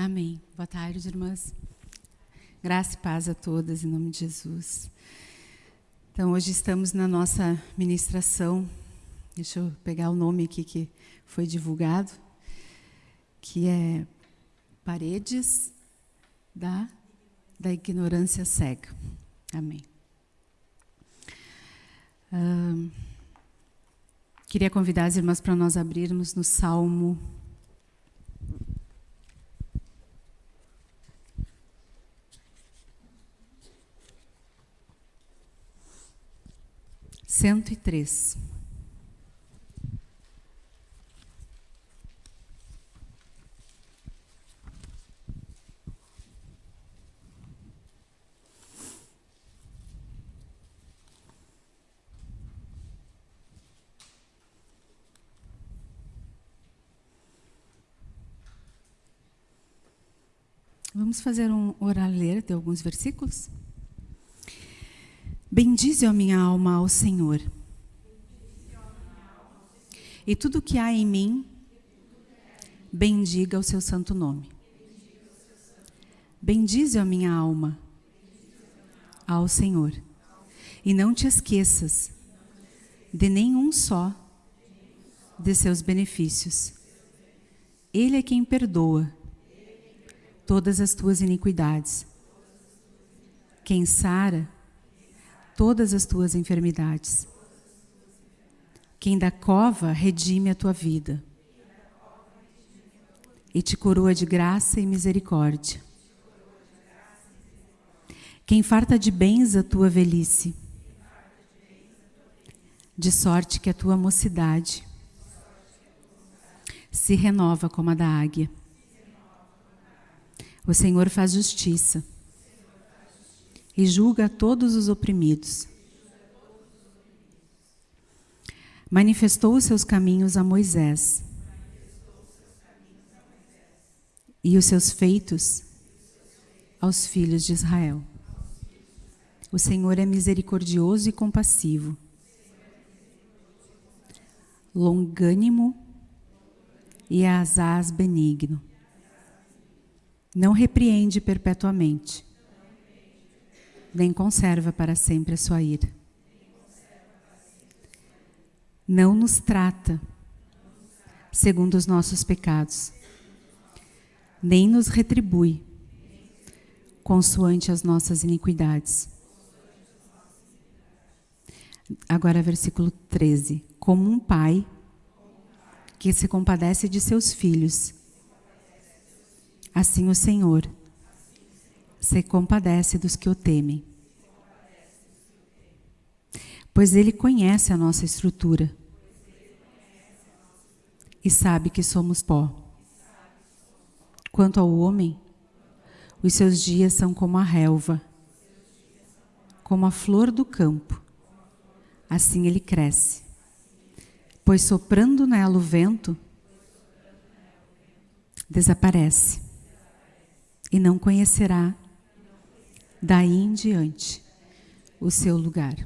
Amém. Boa tarde, irmãs. Graça e paz a todas, em nome de Jesus. Então, hoje estamos na nossa ministração. Deixa eu pegar o nome aqui que foi divulgado, que é Paredes da, da Ignorância Cega. Amém. queria convidar as irmãs para nós abrirmos no Salmo cento e três. Vamos fazer um orar ler de alguns versículos? Bendize a minha alma ao Senhor. E tudo que há em mim, bendiga o seu santo nome. Bendize a minha alma ao Senhor. E não te esqueças de nenhum só de seus benefícios. Ele é quem perdoa todas as tuas iniquidades. Quem sara todas as tuas enfermidades. Quem da cova redime a tua vida e te coroa de graça e misericórdia. Quem farta de bens a tua velhice, de sorte que a tua mocidade se renova como a da águia. O Senhor faz justiça e julga todos os oprimidos. Manifestou os seus caminhos a Moisés e os seus feitos aos filhos de Israel. O Senhor é misericordioso e compassivo, longânimo e asaz benigno. Não repreende perpetuamente nem conserva para sempre a sua ira. Não nos trata segundo os nossos pecados, nem nos retribui consoante as nossas iniquidades. Agora, versículo 13. Como um pai que se compadece de seus filhos, assim o Senhor se compadece dos que o temem. Pois ele conhece a nossa estrutura e sabe que somos pó. Quanto ao homem, os seus dias são como a relva, como a flor do campo. Assim ele cresce. Pois soprando nela o vento, desaparece e não conhecerá daí em diante o seu lugar.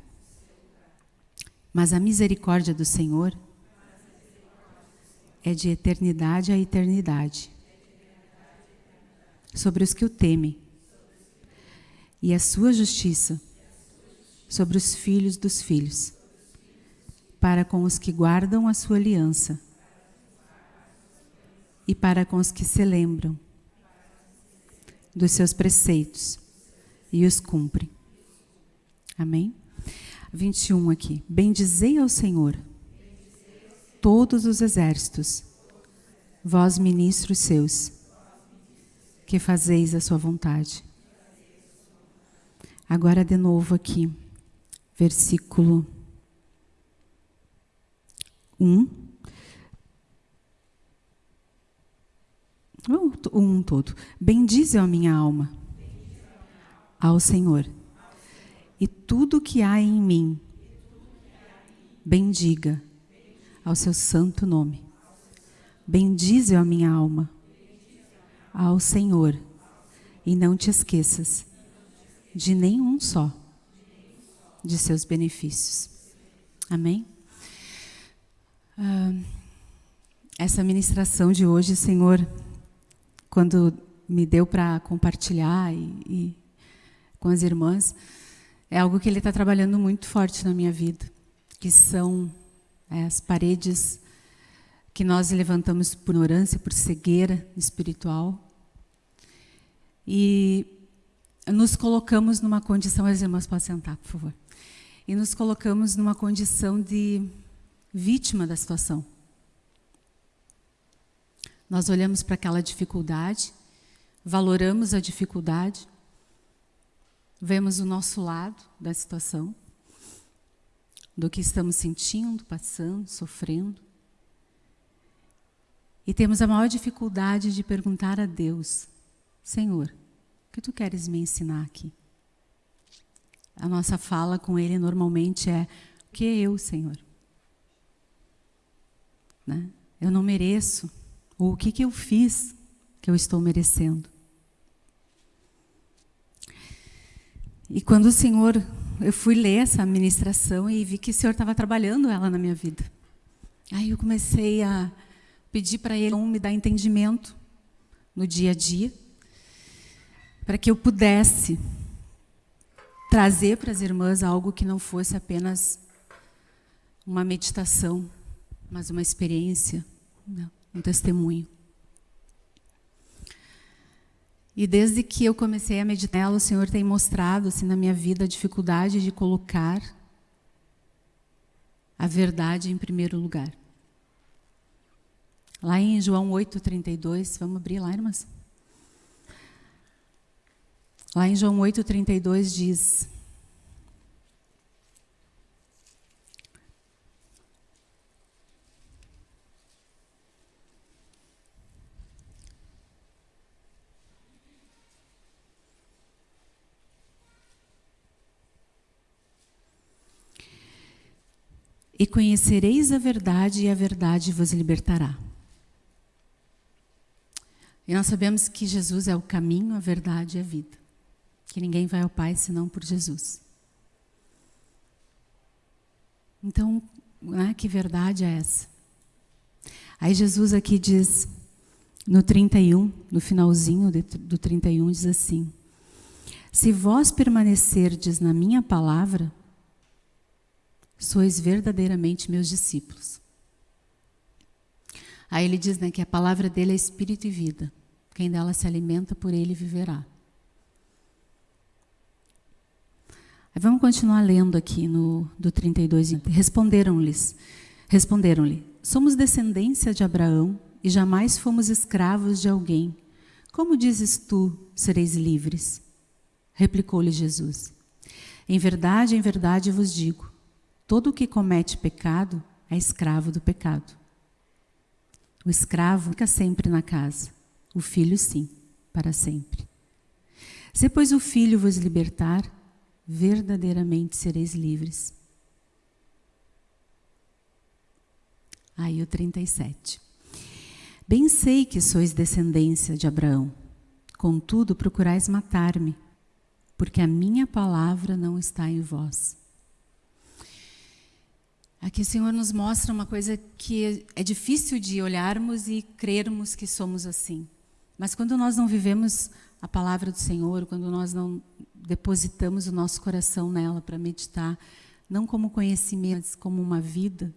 Mas a misericórdia do Senhor é de eternidade a eternidade. Sobre os que o temem, e a sua justiça sobre os filhos dos filhos, para com os que guardam a sua aliança. E para com os que se lembram dos seus preceitos e os cumpre. Amém? 21 aqui. Bendizei ao Senhor, todos os exércitos, vós ministros seus, que fazeis a sua vontade. Agora de novo aqui, versículo 1. Um todo. Bendize a minha alma ao Senhor. E tudo que há em mim, bendiga ao seu santo nome. Bendize a minha alma ao Senhor e não te esqueças de nenhum só de seus benefícios. Amém? Ah, essa ministração de hoje, Senhor, quando me deu para compartilhar e, e, com as irmãs é algo que ele está trabalhando muito forte na minha vida, que são é, as paredes que nós levantamos por ignorância, por cegueira espiritual. E nos colocamos numa condição, as irmãs podem sentar, por favor. E nos colocamos numa condição de vítima da situação. Nós olhamos para aquela dificuldade, valoramos a dificuldade, vemos o nosso lado da situação, do que estamos sentindo, passando, sofrendo. E temos a maior dificuldade de perguntar a Deus: Senhor, o que tu queres me ensinar aqui? A nossa fala com Ele normalmente é: O que é eu, Senhor? Né? Eu não mereço. Ou o que, que eu fiz que eu estou merecendo? E quando o Senhor, eu fui ler essa ministração e vi que o Senhor estava trabalhando ela na minha vida. Aí eu comecei a pedir para Ele me dar entendimento no dia a dia, para que eu pudesse trazer para as irmãs algo que não fosse apenas uma meditação, mas uma experiência, um testemunho. E desde que eu comecei a meditar, o Senhor tem mostrado assim, na minha vida a dificuldade de colocar a verdade em primeiro lugar. Lá em João 8,32, vamos abrir lá, irmãs? Lá em João 8,32 diz: e conhecereis a verdade, e a verdade vos libertará. E nós sabemos que Jesus é o caminho, a verdade e a vida. Que ninguém vai ao Pai senão por Jesus. Então, né, que verdade é essa? Aí Jesus aqui diz, no 31, no finalzinho do 31, diz assim: Se vós permanecerdes na minha palavra, sois verdadeiramente meus discípulos. Aí ele diz né, que a palavra dele é espírito e vida. Quem dela se alimenta, por ele viverá. Aí vamos continuar lendo aqui no do 32. Responderam-lhes, responderam-lhe: Somos descendência de Abraão e jamais fomos escravos de alguém. Como dizes tu, sereis livres? Replicou-lhe Jesus: Em verdade, em verdade vos digo, Todo que comete pecado é escravo do pecado. O escravo fica sempre na casa, o filho sim, para sempre. Se, pois, o filho vos libertar, verdadeiramente sereis livres. Aí o 37. Bem sei que sois descendência de Abraão, contudo procurais matar-me, porque a minha palavra não está em vós. Aqui o Senhor nos mostra uma coisa que é difícil de olharmos e crermos que somos assim. Mas quando nós não vivemos a palavra do Senhor, quando nós não depositamos o nosso coração nela para meditar, não como conhecimento, mas como uma vida,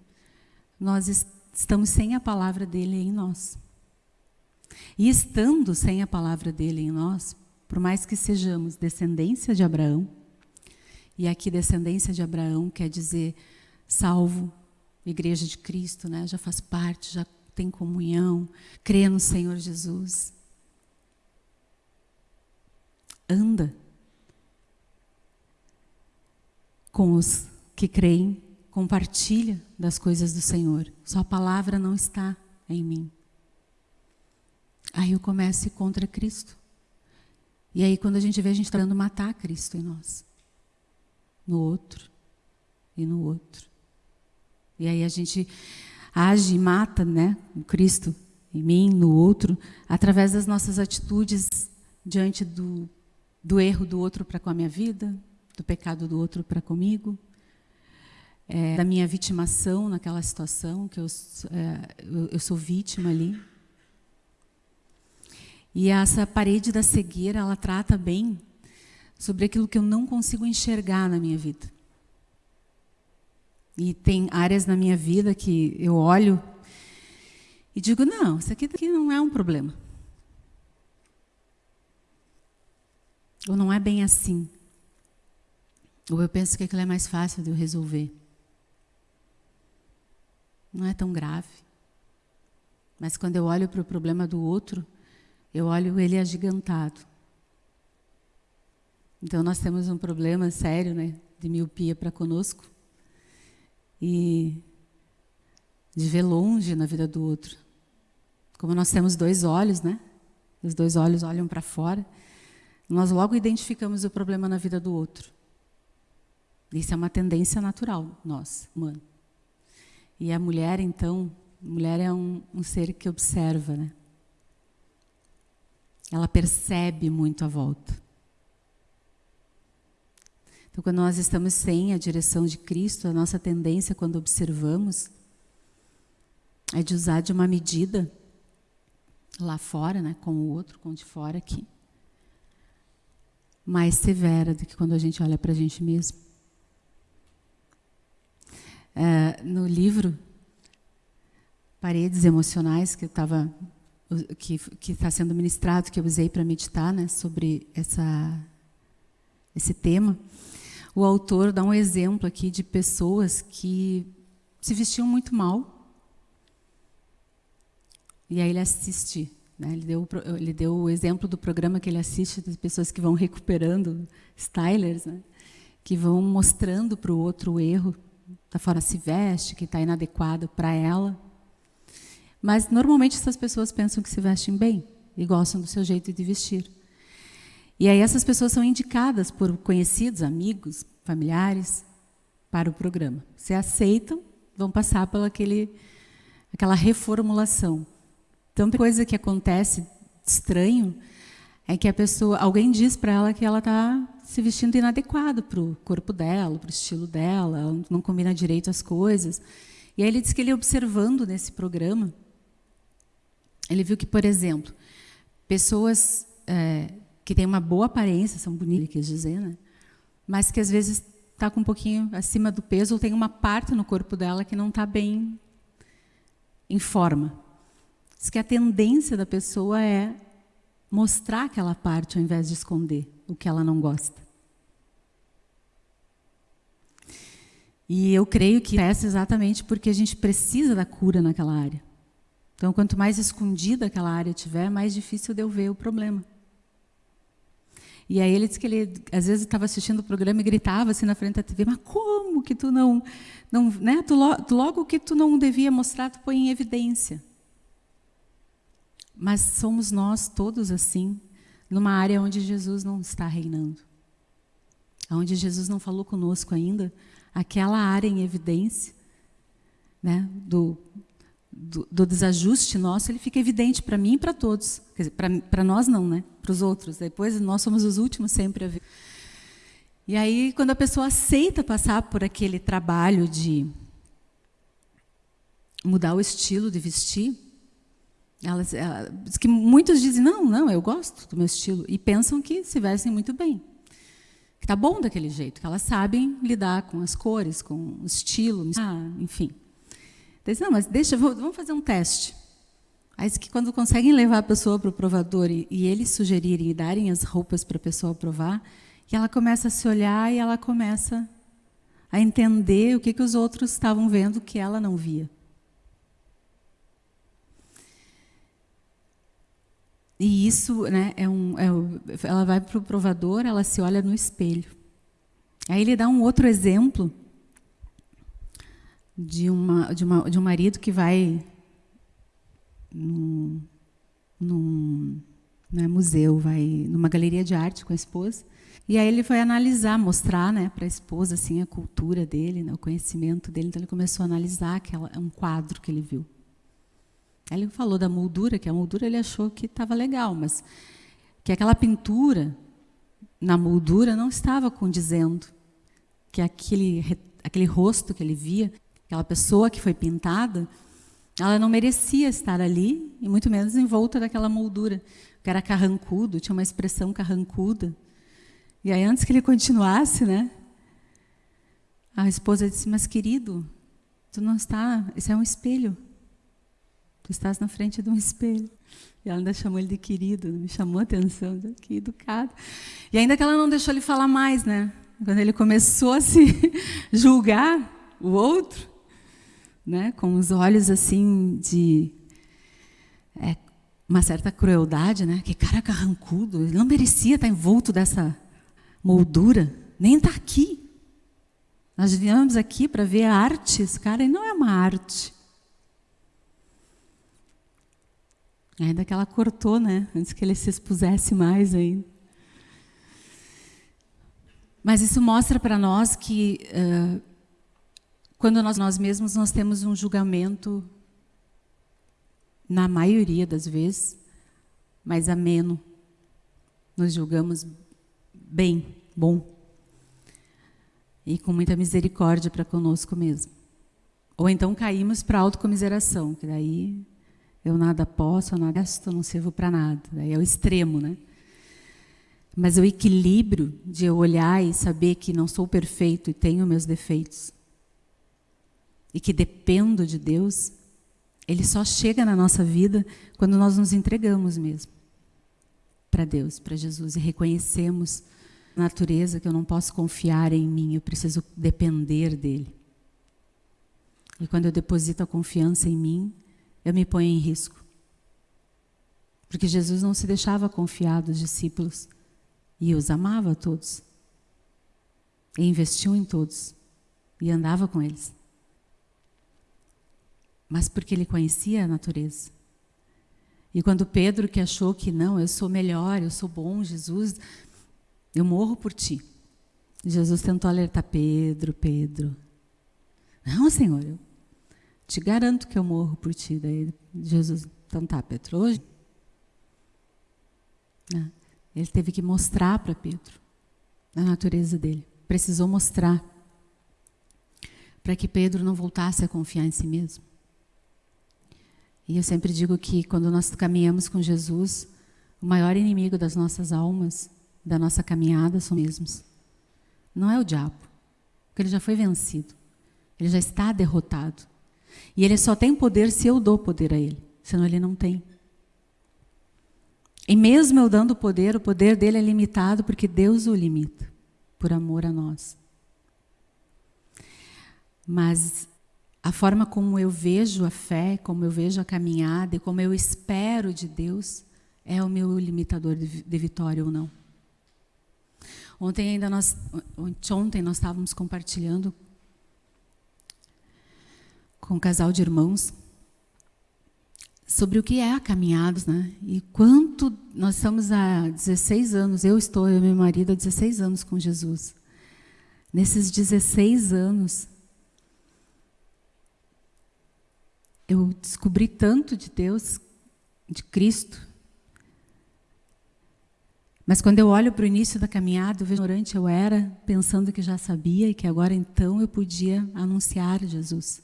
nós estamos sem a palavra dele em nós. E estando sem a palavra dele em nós, por mais que sejamos descendência de Abraão, e aqui descendência de Abraão quer dizer salvo, igreja de Cristo, né? já faz parte, já tem comunhão, crê no Senhor Jesus. Anda com os que creem, compartilha das coisas do Senhor. Sua palavra não está em mim. Aí eu começo contra Cristo. E aí, quando a gente vê, a gente está tentando matar Cristo em nós, no outro e no outro. E aí a gente age e mata né, o Cristo em mim, no outro, através das nossas atitudes diante do, do erro do outro para com a minha vida, do pecado do outro para comigo, é, da minha vitimação naquela situação, que eu, é, eu, eu sou vítima ali. E essa parede da cegueira, ela trata bem sobre aquilo que eu não consigo enxergar na minha vida. E tem áreas na minha vida que eu olho e digo: não, isso aqui, não é um problema. Ou não é bem assim. Ou eu penso que aquilo é mais fácil de eu resolver. Não é tão grave. Mas quando eu olho para o problema do outro, eu olho ele agigantado. Então nós temos um problema sério, né, de miopia para conosco e de ver longe na vida do outro. Como nós temos dois olhos, né? Os dois olhos olham para fora. Nós logo identificamos o problema na vida do outro. Isso é uma tendência natural, nós, humano. E a mulher, então, mulher é um, um ser que observa, né? Ela percebe muito a volta. Então, quando nós estamos sem a direção de Cristo, a nossa tendência, quando observamos, é de usar de uma medida lá fora, né, com o outro, com o de fora aqui, mais severa do que quando a gente olha para a gente mesmo. É, no livro Paredes Emocionais, que estava que está sendo ministrado, que eu usei para meditar, né, sobre essa esse tema, o autor dá um exemplo aqui de pessoas que se vestiam muito mal. E aí ele assiste, né? ele, deu, ele deu o exemplo do programa que ele assiste das pessoas que vão recuperando, stylers, né? que vão mostrando para o outro o erro, da forma se veste, que está inadequado para ela. Mas normalmente essas pessoas pensam que se vestem bem e gostam do seu jeito de vestir. E aí essas pessoas são indicadas por conhecidos, amigos, familiares para o programa. Se aceitam, vão passar pela aquele, aquela reformulação. Então, coisa que acontece estranho é que a pessoa, alguém diz para ela que ela está se vestindo inadequado para o corpo dela, para o estilo dela, não combina direito as coisas. E aí ele diz que ele observando nesse programa, ele viu que, por exemplo, pessoas é, que tem uma boa aparência, são bonitas, quis dizer, né? mas que às vezes está com um pouquinho acima do peso ou tem uma parte no corpo dela que não está bem em forma. Diz que a tendência da pessoa é mostrar aquela parte ao invés de esconder o que ela não gosta. E eu creio que é exatamente porque a gente precisa da cura naquela área. Então, quanto mais escondida aquela área tiver, mais difícil de eu ver o problema. E aí ele disse que ele, às vezes, estava assistindo o programa e gritava assim na frente da TV, mas como que tu não... não né? tu, tu, logo que tu não devia mostrar, tu põe em evidência. Mas somos nós todos assim, numa área onde Jesus não está reinando. Onde Jesus não falou conosco ainda, aquela área em evidência, né, do, do, do, desajuste nosso, ele fica evidente para mim e para todos. Para nós não, né? Para os outros. Depois nós somos os últimos sempre a ver. E aí, quando a pessoa aceita passar por aquele trabalho de mudar o estilo de vestir, elas, ela, que muitos dizem, não, não, eu gosto do meu estilo, e pensam que se vestem muito bem. Que está bom daquele jeito, que elas sabem lidar com as cores, com o estilo, ah, enfim. Disse, não, mas deixa, vamos fazer um teste. Aí que quando conseguem levar a pessoa para o provador e, e, eles sugerirem e darem as roupas para a pessoa provar, e ela começa a se olhar e ela começa a entender o que, que os outros estavam vendo que ela não via. E isso, né, é um, é, ela vai para o provador, ela se olha no espelho. Aí ele dá um outro exemplo de, uma, de, uma, de um marido que vai num, num né, museu, vai numa galeria de arte com a esposa, e aí ele foi analisar, mostrar né, para a esposa assim, a cultura dele, né, o conhecimento dele. Então ele começou a analisar aquela, um quadro que ele viu. Aí ele falou da moldura, que a moldura ele achou que estava legal, mas que aquela pintura na moldura não estava condizendo, que aquele, aquele rosto que ele via Aquela pessoa que foi pintada Ela não merecia estar ali, e muito menos envolta daquela moldura, que era carrancudo, tinha uma expressão carrancuda. E aí, antes que ele continuasse, né, a esposa disse: Mas querido, tu não está, isso é um espelho. Tu estás na frente de um espelho. E ela ainda chamou ele de querido, me chamou a atenção, que educado. E ainda que ela não deixou ele falar mais, né? Quando ele começou a se julgar o outro, né, com os olhos assim de é, uma certa crueldade, né? Que cara carrancudo, ele não merecia estar envolto dessa moldura, nem estar aqui. Nós viemos aqui para ver a arte, esse cara e não é uma arte. Ainda que ela cortou, né? Antes que ele se expusesse mais ainda. Mas isso mostra para nós que uh, quando nós, nós mesmos nós temos um julgamento, na maioria das vezes, mais ameno. Nos julgamos bem, bom. E com muita misericórdia para conosco mesmo. Ou então caímos para a autocomiseração, que daí eu nada posso, eu nada gasto, não sirvo para nada. Daí é o extremo, né? Mas o equilíbrio de eu olhar e saber que não sou perfeito e tenho meus defeitos, e que dependo de Deus, ele só chega na nossa vida quando nós nos entregamos mesmo para Deus, para Jesus, e reconhecemos a natureza que eu não posso confiar em mim, eu preciso depender dele. E quando eu deposito a confiança em mim, eu me ponho em risco. Porque Jesus não se deixava confiar dos discípulos e os amava a todos. E investiu em todos e andava com eles mas porque ele conhecia a natureza. E quando Pedro, que achou que não, eu sou melhor, eu sou bom, Jesus, eu morro por ti. Jesus tentou alertar Pedro, Pedro. Não, Senhor, eu te garanto que eu morro por ti. Daí Jesus, então tá, Pedro, hoje. Né? Ele teve que mostrar para Pedro a natureza dele. Precisou mostrar para que Pedro não voltasse a confiar em si mesmo. E eu sempre digo que quando nós caminhamos com Jesus, o maior inimigo das nossas almas, da nossa caminhada, são mesmos. Não é o diabo, porque ele já foi vencido. Ele já está derrotado. E ele só tem poder se eu dou poder a ele, senão ele não tem. E mesmo eu dando poder, o poder dele é limitado porque Deus o limita, por amor a nós. Mas a forma como eu vejo a fé, como eu vejo a caminhada e como eu espero de Deus é o meu limitador de, vitória ou não. Ontem ainda nós, ontem nós estávamos compartilhando com um casal de irmãos sobre o que é a caminhada, né? E quanto nós estamos há 16 anos, eu estou, e meu marido, há 16 anos com Jesus. Nesses 16 anos, eu descobri tanto de Deus, de Cristo. Mas quando eu olho para o início da caminhada, eu vejo ignorante eu era, pensando que já sabia e que agora então eu podia anunciar Jesus.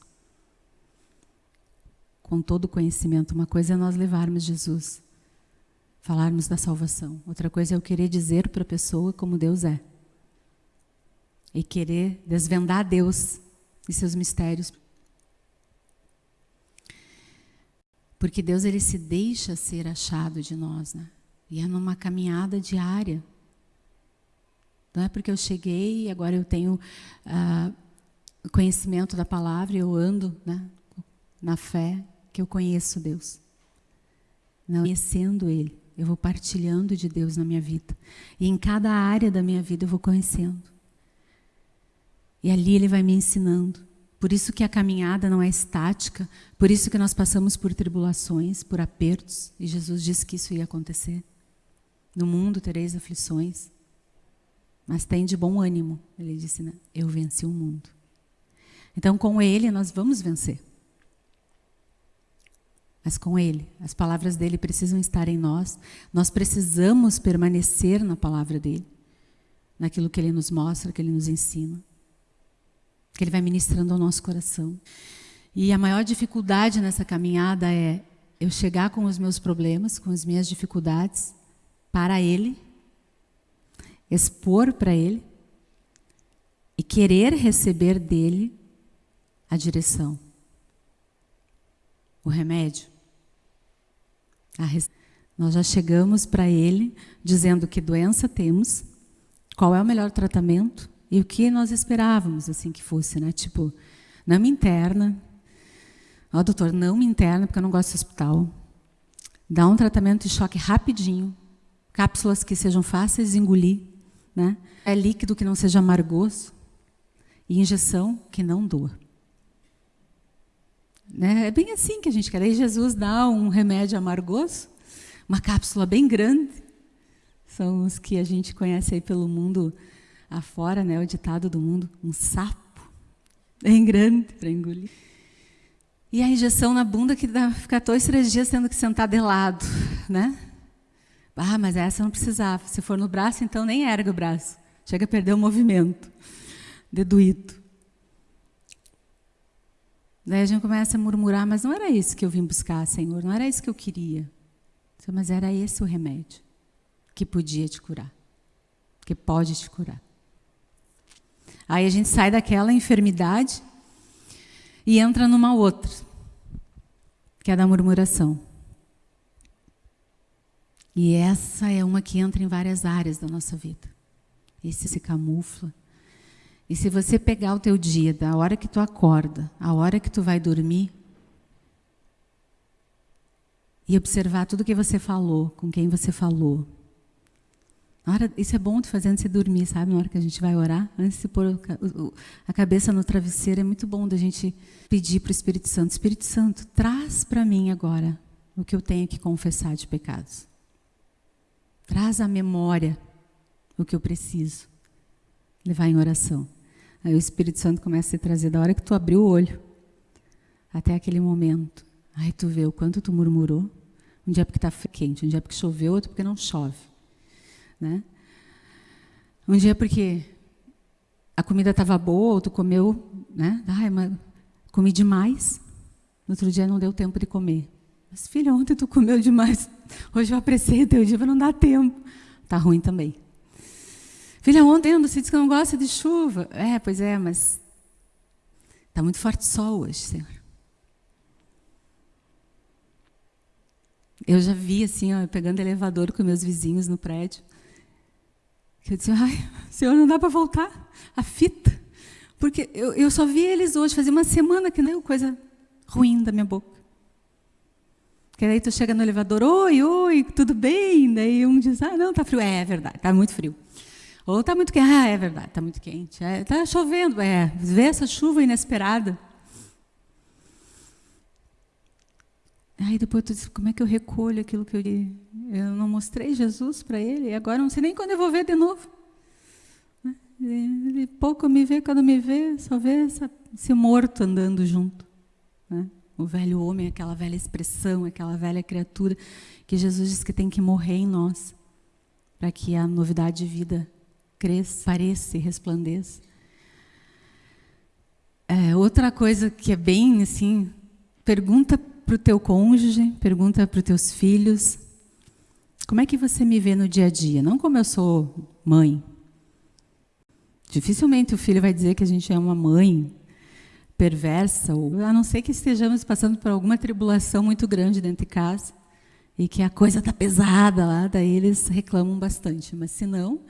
Com todo o conhecimento. Uma coisa é nós levarmos Jesus, falarmos da salvação. Outra coisa é eu querer dizer para a pessoa como Deus é. E querer desvendar Deus e seus mistérios Porque Deus ele se deixa ser achado de nós, né? E é numa caminhada diária. Não é porque eu cheguei e agora eu tenho uh, conhecimento da palavra eu ando né, na fé que eu conheço Deus. Não conhecendo Ele, eu vou partilhando de Deus na minha vida. E em cada área da minha vida eu vou conhecendo. E ali Ele vai me ensinando. Por isso que a caminhada não é estática, por isso que nós passamos por tribulações, por apertos, e Jesus disse que isso ia acontecer. No mundo tereis aflições, mas tem de bom ânimo. Ele disse, né? eu venci o mundo. Então, com Ele, nós vamos vencer. Mas com Ele, as palavras dele precisam estar em nós, nós precisamos permanecer na palavra dele, naquilo que Ele nos mostra, que Ele nos ensina Ele vai ministrando ao nosso coração. E a maior dificuldade nessa caminhada é eu chegar com os meus problemas, com as minhas dificuldades, para Ele, expor para Ele e querer receber dele a direção, o remédio. Res... Nós já chegamos para Ele dizendo que doença temos, qual é o melhor tratamento e o que nós esperávamos assim que fosse, né? Tipo, não me interna, Ó, oh, doutor, não me interna porque eu não gosto de hospital. Dá um tratamento de choque rapidinho, cápsulas que sejam fáceis de engolir, né? É líquido que não seja amargoso e injeção que não doa. Né? É bem assim que a gente quer. Aí Jesus dá um remédio amargoso, uma cápsula bem grande. São os que a gente conhece aí pelo mundo afora, né? O ditado do mundo, um sapo bem grande para engolir. E a injeção na bunda que dá, ficar dois, três dias tendo que sentar de lado, né? Ah, mas essa não precisava. Se for no braço, então nem erga o braço. Chega a perder o movimento. Deduído. Daí a gente começa a murmurar, mas não era isso que eu vim buscar, Senhor, não era isso que eu queria. Mas era esse o remédio que podia te curar, que pode te curar. Aí a gente sai daquela enfermidade e entra numa outra, que é da murmuração. E essa é uma que entra em várias áreas da nossa vida. Esse se camufla. E se você pegar o teu dia, da hora que tu acorda, a hora que tu vai dormir, e observar tudo que você falou, com quem você falou, Hora, isso é bom de fazer antes de dormir, sabe? Na hora que a gente vai orar, antes de pôr a cabeça no travesseiro, é muito bom da gente pedir para o Espírito Santo: Espírito Santo, traz para mim agora o que eu tenho que confessar de pecados. Traz à memória o que eu preciso levar em oração. Aí o Espírito Santo começa a se trazer da hora que tu abriu o olho até aquele momento. Aí tu vê o quanto tu murmurou. Um dia porque está quente, um dia porque choveu, outro porque não chove. Né? Um dia porque a comida estava boa, ou tu comeu, né? Ai, mas comi demais. No outro dia não deu tempo de comer. Mas filha, ontem tu comeu demais. Hoje eu apreciei o teu dia, mas não dá tempo. Tá ruim também. Filha, ontem você disse que não gosta de chuva. É, pois é, mas está muito forte sol hoje, Senhor. Eu já vi assim, ó, pegando elevador com meus vizinhos no prédio. Que eu disse, ai, Senhor, não dá para voltar a fita. Porque eu, eu só vi eles hoje, fazia uma semana que não coisa ruim da minha boca. Que daí tu chega no elevador, oi, oi, tudo bem? Daí um diz, ah, não, tá frio. É, é verdade, tá muito frio. Ou tá muito quente, ah, é verdade, tá muito quente. É, tá chovendo, é, vê essa chuva inesperada. Aí depois tu diz, como é que eu recolho aquilo que eu li? Eu não mostrei Jesus para ele, e agora não sei nem quando eu vou ver de novo. Ele pouco me vê, quando me vê, só vê esse morto andando junto. Né? O velho homem, aquela velha expressão, aquela velha criatura, que Jesus diz que tem que morrer em nós, para que a novidade de vida cresça, pareça e resplandeça. É, outra coisa que é bem assim, pergunta para o teu cônjuge, pergunta para os teus filhos, como é que você me vê no dia a dia? Não como eu sou mãe. Dificilmente o filho vai dizer que a gente é uma mãe perversa, ou, a não ser que estejamos passando por alguma tribulação muito grande dentro de casa e que a coisa está pesada lá, daí eles reclamam bastante. Mas se não,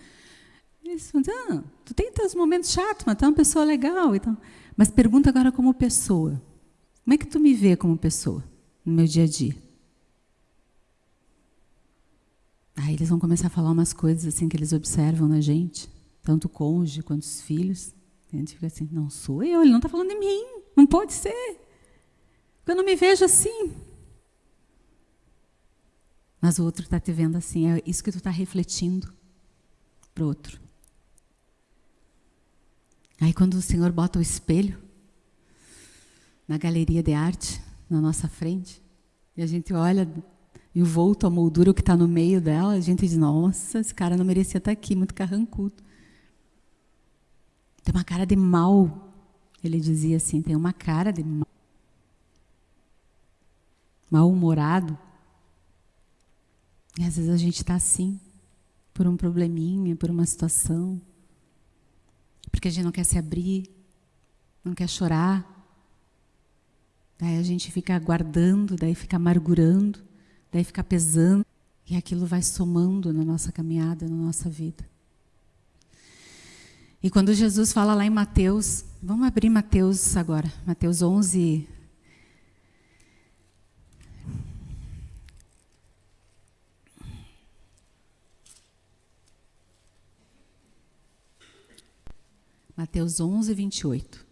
eles falam, ah, tu tem teus momentos chatos, mas tu é uma pessoa legal. Então. Mas pergunta agora como pessoa. Como é que tu me vê como pessoa no meu dia a dia? Aí eles vão começar a falar umas coisas assim que eles observam na gente, tanto o cônjuge quanto os filhos. a gente fica assim, não sou eu, ele não está falando de mim, não pode ser. Eu não me vejo assim. Mas o outro está te vendo assim, é isso que tu está refletindo para o outro. Aí quando o Senhor bota o espelho na galeria de arte, na nossa frente, e a gente olha envolto a moldura, o que está no meio dela, a gente diz, nossa, esse cara não merecia estar tá aqui, muito carrancudo. Tem uma cara de mal. Ele dizia assim, tem uma cara de mal. mal-humorado. E às vezes a gente está assim, por um probleminha, por uma situação, porque a gente não quer se abrir, não quer chorar. Daí a gente fica aguardando, daí fica amargurando, daí fica pesando, e aquilo vai somando na nossa caminhada, na nossa vida. E quando Jesus fala lá em Mateus, vamos abrir Mateus agora, Mateus 11, Mateus 11, 28.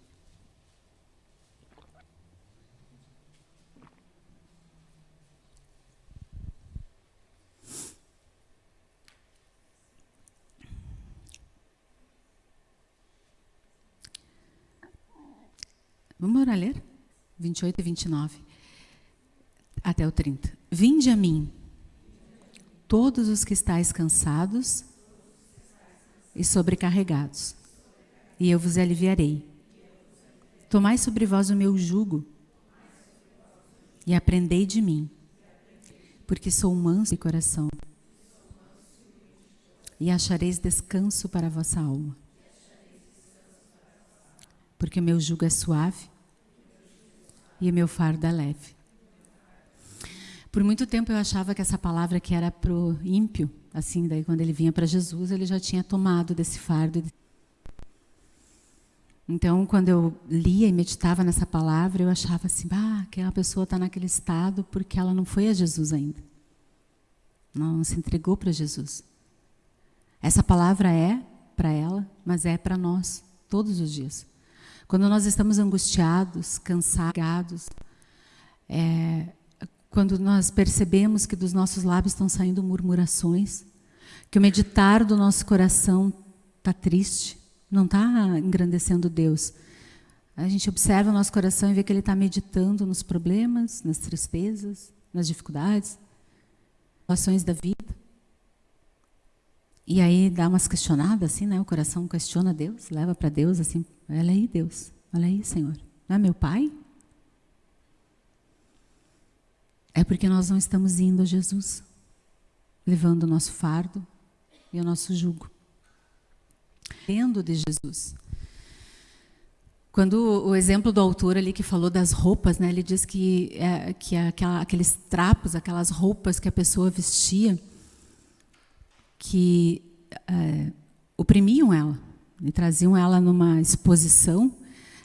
Vamos orar ler? 28 e 29. Até o 30. Vinde a mim, todos os que estáis cansados e sobrecarregados, e eu vos aliviarei. Tomai sobre vós o meu jugo e aprendei de mim, porque sou manso de coração, e achareis descanso para a vossa alma porque o meu jugo é suave e o meu fardo é leve. Por muito tempo eu achava que essa palavra que era para o ímpio, assim, daí quando ele vinha para Jesus, ele já tinha tomado desse fardo. Então, quando eu lia e meditava nessa palavra, eu achava assim, ah, aquela pessoa está naquele estado porque ela não foi a Jesus ainda. Não se entregou para Jesus. Essa palavra é para ela, mas é para nós, todos os dias. Quando nós estamos angustiados, cansados, é, quando nós percebemos que dos nossos lábios estão saindo murmurações, que o meditar do nosso coração está triste, não está engrandecendo Deus. A gente observa o nosso coração e vê que ele está meditando nos problemas, nas tristezas, nas dificuldades, situações da vida. E aí dá umas questionadas assim, né? O coração questiona Deus, leva para Deus assim, olha aí Deus, olha aí Senhor, não é meu Pai? É porque nós não estamos indo a Jesus, levando o nosso fardo e o nosso jugo. Tendo de Jesus. Quando o exemplo do autor ali que falou das roupas, né, ele diz que, é, que aquela, aqueles trapos, aquelas roupas que a pessoa vestia, que é, oprimiam ela e traziam ela numa exposição,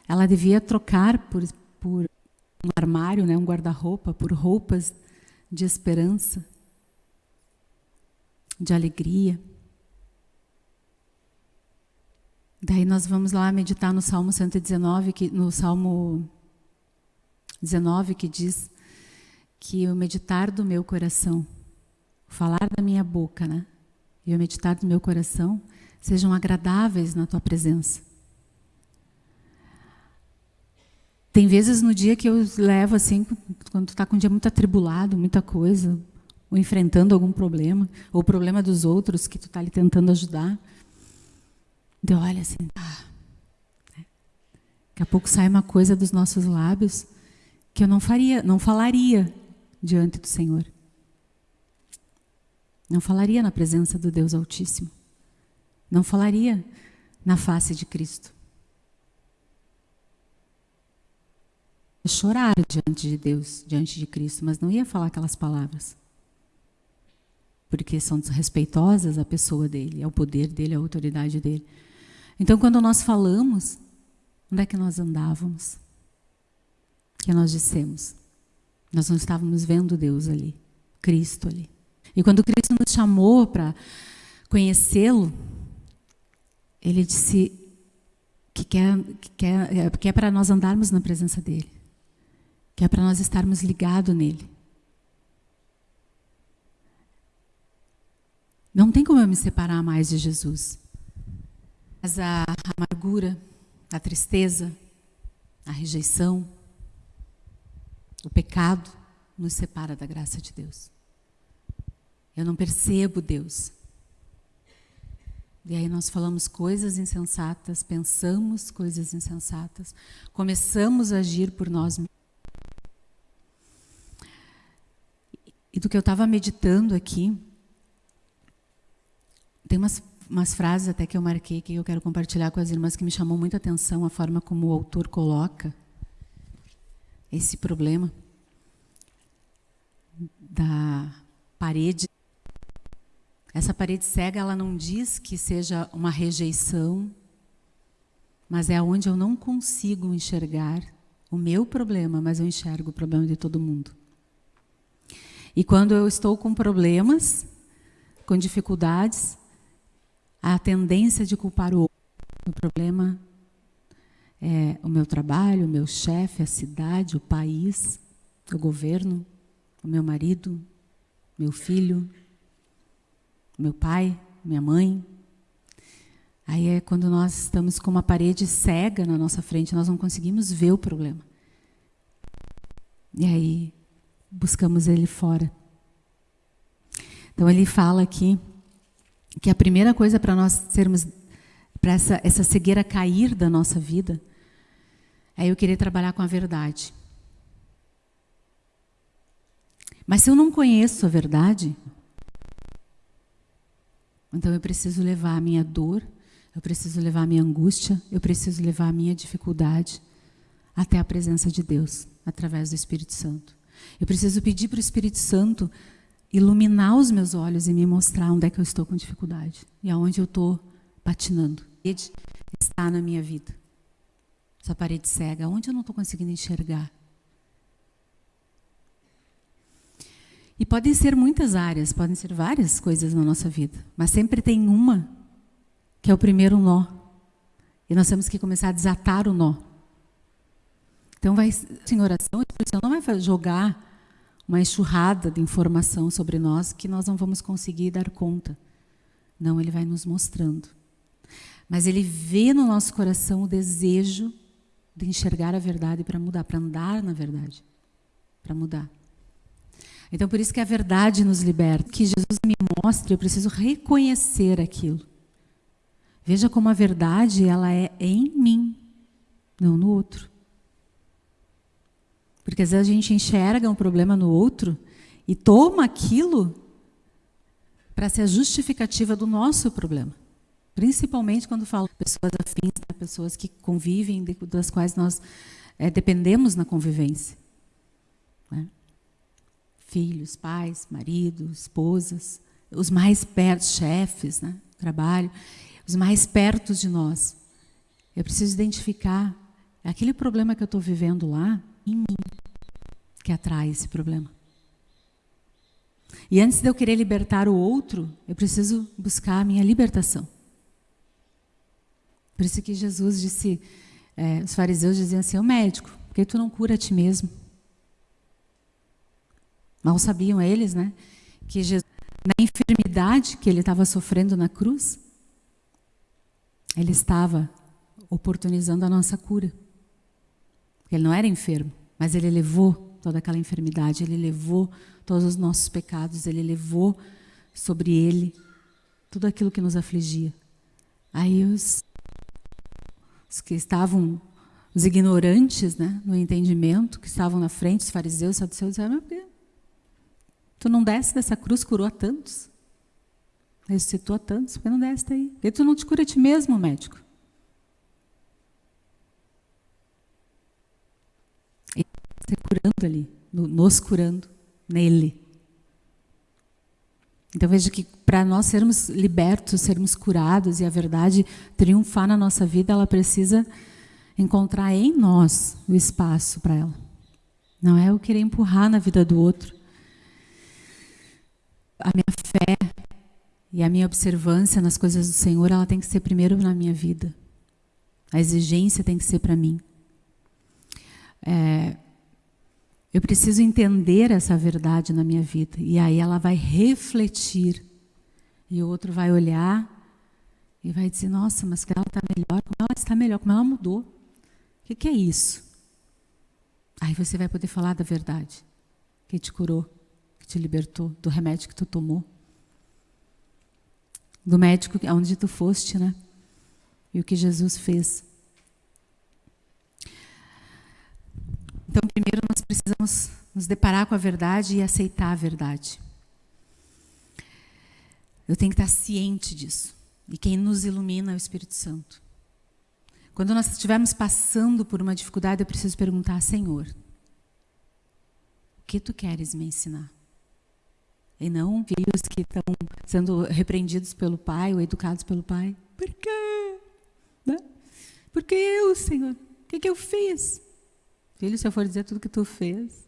ela devia trocar por, por um armário, né, um guarda-roupa, por roupas de esperança, de alegria. Daí nós vamos lá meditar no Salmo 119, que, no Salmo 19, que diz que o meditar do meu coração, o falar da minha boca, né? E o meditar do meu coração sejam agradáveis na tua presença. Tem vezes no dia que eu levo assim, quando tu está com um dia muito atribulado, muita coisa, ou enfrentando algum problema, ou problema dos outros que tu está ali tentando ajudar. Eu olho assim, ah, daqui a pouco sai uma coisa dos nossos lábios que eu não faria, não falaria diante do Senhor. Não falaria na presença do Deus Altíssimo. Não falaria na face de Cristo. Ia chorar diante de Deus, diante de Cristo, mas não ia falar aquelas palavras. Porque são desrespeitosas à pessoa dele, ao poder dele, à autoridade dele. Então, quando nós falamos, onde é que nós andávamos? O que nós dissemos? Nós não estávamos vendo Deus ali, Cristo ali. E quando Cristo nos chamou para conhecê-lo, ele disse que quer, que quer, que é para nós andarmos na presença dele, que é para nós estarmos ligados nele. Não tem como eu me separar mais de Jesus. Mas a amargura, a tristeza, a rejeição, o pecado nos separa da graça de Deus. Eu não percebo Deus. E aí nós falamos coisas insensatas, pensamos coisas insensatas, começamos a agir por nós mesmos. E do que eu estava meditando aqui, tem umas, umas frases até que eu marquei que eu quero compartilhar com as irmãs que me chamou muita atenção a forma como o autor coloca esse problema da parede. Essa parede cega, ela não diz que seja uma rejeição, mas é onde eu não consigo enxergar o meu problema, mas eu enxergo o problema de todo mundo. E quando eu estou com problemas, com dificuldades, a tendência de culpar o outro. O problema é o meu trabalho, o meu chefe, a cidade, o país, o governo, o meu marido, meu filho, meu pai, minha mãe. Aí é quando nós estamos com uma parede cega na nossa frente, nós não conseguimos ver o problema. E aí buscamos ele fora. Então ele fala aqui que a primeira coisa para nós sermos para essa, essa cegueira cair da nossa vida é eu querer trabalhar com a verdade. Mas se eu não conheço a verdade, então eu preciso levar a minha dor, eu preciso levar a minha angústia, eu preciso levar a minha dificuldade até a presença de Deus, através do Espírito Santo. Eu preciso pedir para o Espírito Santo iluminar os meus olhos e me mostrar onde é que eu estou com dificuldade e aonde eu estou patinando. Ele está na minha vida. Essa parede cega, onde eu não estou conseguindo enxergar. E podem ser muitas áreas, podem ser várias coisas na nossa vida, mas sempre tem uma que é o primeiro nó. E nós temos que começar a desatar o nó. Então, vai, em oração, não vai jogar uma enxurrada de informação sobre nós que nós não vamos conseguir dar conta. Não, Ele vai nos mostrando. Mas Ele vê no nosso coração o desejo de enxergar a verdade para mudar, para andar na verdade, para mudar. Então, por isso que a verdade nos liberta. Que Jesus me mostre, eu preciso reconhecer aquilo. Veja como a verdade ela é em mim, não no outro. Porque às vezes a gente enxerga um problema no outro e toma aquilo para ser a justificativa do nosso problema. Principalmente quando falo pessoas afins, pessoas que convivem, das quais nós é, dependemos na convivência. Filhos, pais, maridos, esposas, os mais perto, chefes, né, trabalho, os mais perto de nós. Eu preciso identificar aquele problema que eu estou vivendo lá em mim que atrai esse problema. E antes de eu querer libertar o outro, eu preciso buscar a minha libertação. Por isso que Jesus disse, é, os fariseus diziam assim, o médico, por que tu não cura a ti mesmo? Mal sabiam eles, né? Que Jesus, na enfermidade que ele estava sofrendo na cruz, ele estava oportunizando a nossa cura. Ele não era enfermo, mas ele levou toda aquela enfermidade, ele levou todos os nossos pecados, ele levou sobre ele tudo aquilo que nos afligia. Aí os, os que estavam, os ignorantes né, no entendimento, que estavam na frente, os fariseus, os saduceus, disseram, Tu não desce dessa cruz, curou a tantos. Ressuscitou a tantos, porque não desce daí? Porque tu não te cura a ti mesmo, médico. Ele está curando ali, nos curando, nele. Então veja que para nós sermos libertos, sermos curados e a verdade triunfar na nossa vida, ela precisa encontrar em nós o espaço para ela. Não é eu querer empurrar na vida do outro a minha fé e a minha observância nas coisas do Senhor, ela tem que ser primeiro na minha vida. A exigência tem que ser para mim. É, eu preciso entender essa verdade na minha vida. E aí ela vai refletir. E o outro vai olhar e vai dizer, nossa, mas ela está melhor. Como ela está melhor? Como ela mudou? O que, que é isso? Aí você vai poder falar da verdade que te curou que te libertou do remédio que tu tomou, do médico aonde tu foste, né? E o que Jesus fez. Então, primeiro nós precisamos nos deparar com a verdade e aceitar a verdade. Eu tenho que estar ciente disso. E quem nos ilumina é o Espírito Santo. Quando nós estivermos passando por uma dificuldade, eu preciso perguntar, Senhor, o que tu queres me ensinar? E não filhos que estão sendo repreendidos pelo pai ou educados pelo pai. Por quê? Né? Porque eu, Senhor, o que, que eu fiz? Filho, se eu for dizer tudo que tu fez,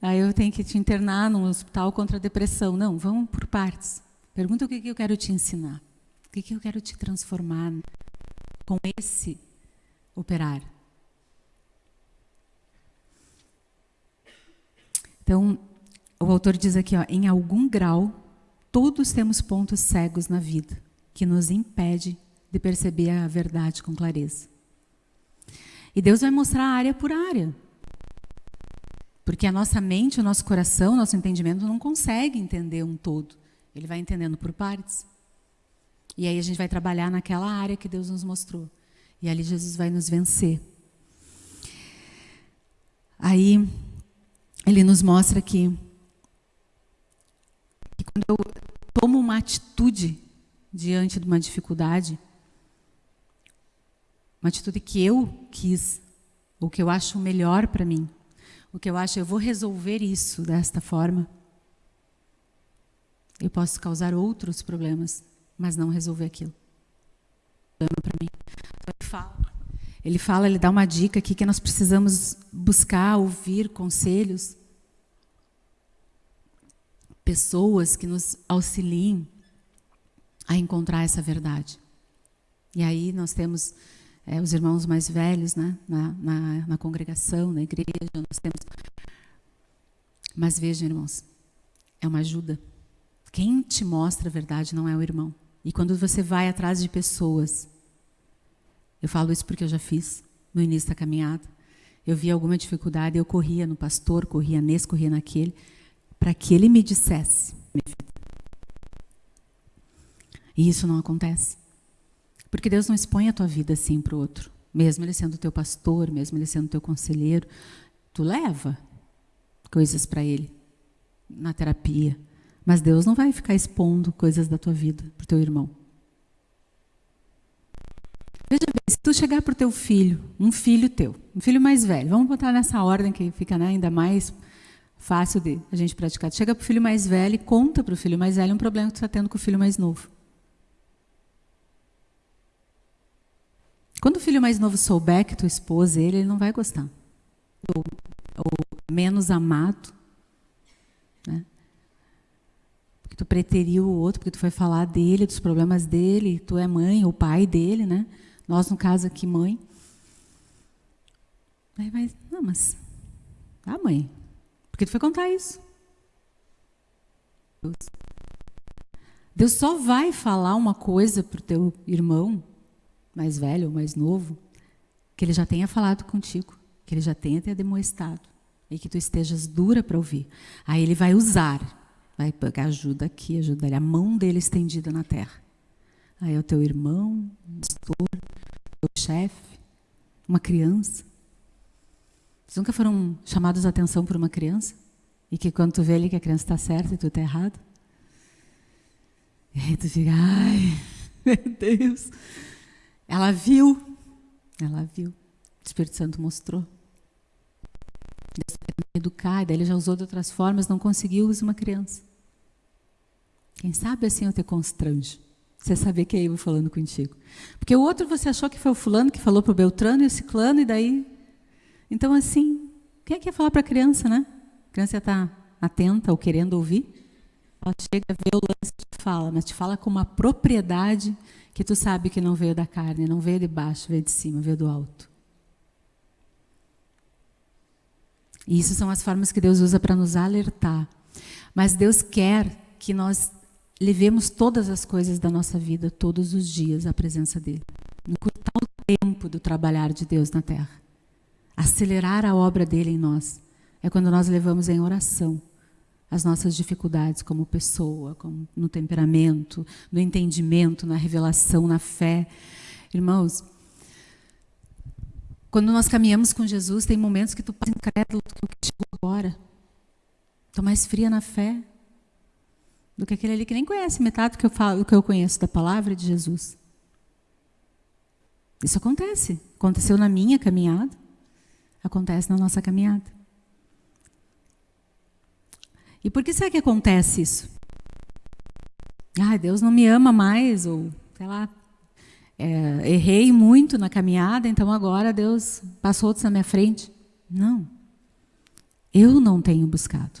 aí eu tenho que te internar num hospital contra a depressão. Não, vamos por partes. Pergunta o que, que eu quero te ensinar. O que, que eu quero te transformar com esse operar. Então, o autor diz aqui, ó, em algum grau, todos temos pontos cegos na vida que nos impede de perceber a verdade com clareza. E Deus vai mostrar área por área. Porque a nossa mente, o nosso coração, o nosso entendimento não consegue entender um todo. Ele vai entendendo por partes. E aí a gente vai trabalhar naquela área que Deus nos mostrou. E ali Jesus vai nos vencer. Aí ele nos mostra que, que quando eu tomo uma atitude diante de uma dificuldade, uma atitude que eu quis, o que eu acho melhor para mim, o que eu acho, eu vou resolver isso desta forma. Eu posso causar outros problemas, mas não resolver aquilo. Para mim. Então, ele fala, ele fala, ele dá uma dica aqui que nós precisamos buscar, ouvir conselhos, pessoas que nos auxiliem a encontrar essa verdade. E aí nós temos é, os irmãos mais velhos né, na, na, na congregação, na igreja, nós temos. Mas vejam, irmãos, é uma ajuda. Quem te mostra a verdade não é o irmão. E quando você vai atrás de pessoas, eu falo isso porque eu já fiz no início da caminhada. Eu via alguma dificuldade, eu corria no pastor, corria nesse, corria naquele, para que ele me dissesse. E isso não acontece. Porque Deus não expõe a tua vida assim para o outro. Mesmo ele sendo teu pastor, mesmo ele sendo teu conselheiro, tu leva coisas para ele na terapia. Mas Deus não vai ficar expondo coisas da tua vida para o teu irmão. Veja bem, se tu chegar para o teu filho, um filho teu, um filho mais velho, vamos botar nessa ordem que fica né, ainda mais fácil de a gente praticar. Chega para o filho mais velho e conta para o filho mais velho um problema que tu está tendo com o filho mais novo. Quando o filho mais novo souber que tu expôs ele, ele não vai gostar. Ou, ou menos amado. Né? Porque tu preteriu o outro, porque tu foi falar dele, dos problemas dele, tu é mãe ou pai dele, né? Nós, no caso aqui, mãe. Aí vai, não, mas. Ah, mãe. Porque tu foi contar isso. Deus. Só vai falar uma coisa para o teu irmão mais velho ou mais novo, que ele já tenha falado contigo, que ele já tenha te demonstrado e que tu estejas dura para ouvir. Aí ele vai usar, vai pegar ajuda aqui, ajuda ali, a mão dele estendida na terra. Aí é o teu irmão, o pastor, teu chefe, uma criança. Vocês nunca foram chamados a atenção por uma criança? E que quando tu vê ali que a criança está certa e tu está errado? E aí tu fica, ai, meu Deus, ela viu, ela viu. O Espírito Santo mostrou. Deus educar, daí ele já usou de outras formas, não conseguiu, usar uma criança. Quem sabe assim eu te constrange. Você saber que é eu falando contigo. Porque o outro você achou que foi o fulano que falou para o Beltrano e o ciclano, e daí. Então, assim, quem é que ia falar para a criança, né? A criança está atenta ou querendo ouvir. Ela chega, vê o lance e te fala, mas te fala com uma propriedade que tu sabe que não veio da carne, não veio de baixo, veio de cima, veio do alto. E isso são as formas que Deus usa para nos alertar. Mas Deus quer que nós levemos todas as coisas da nossa vida, todos os dias, à presença dEle. Encurtar o tempo do trabalhar de Deus na terra. Acelerar a obra dEle em nós. É quando nós levamos em oração as nossas dificuldades como pessoa, como no temperamento, no entendimento, na revelação, na fé. Irmãos, quando nós caminhamos com Jesus, tem momentos que tu passa incrédulo que o que chegou agora. Estou mais fria na fé do que aquele ali que nem conhece metade do que eu falo, do que eu conheço da palavra de Jesus. Isso acontece. Aconteceu na minha caminhada, acontece na nossa caminhada. E por que será que acontece isso? Ah, Deus não me ama mais, ou sei lá, é, errei muito na caminhada, então agora Deus passou outros na minha frente. Não. Eu não tenho buscado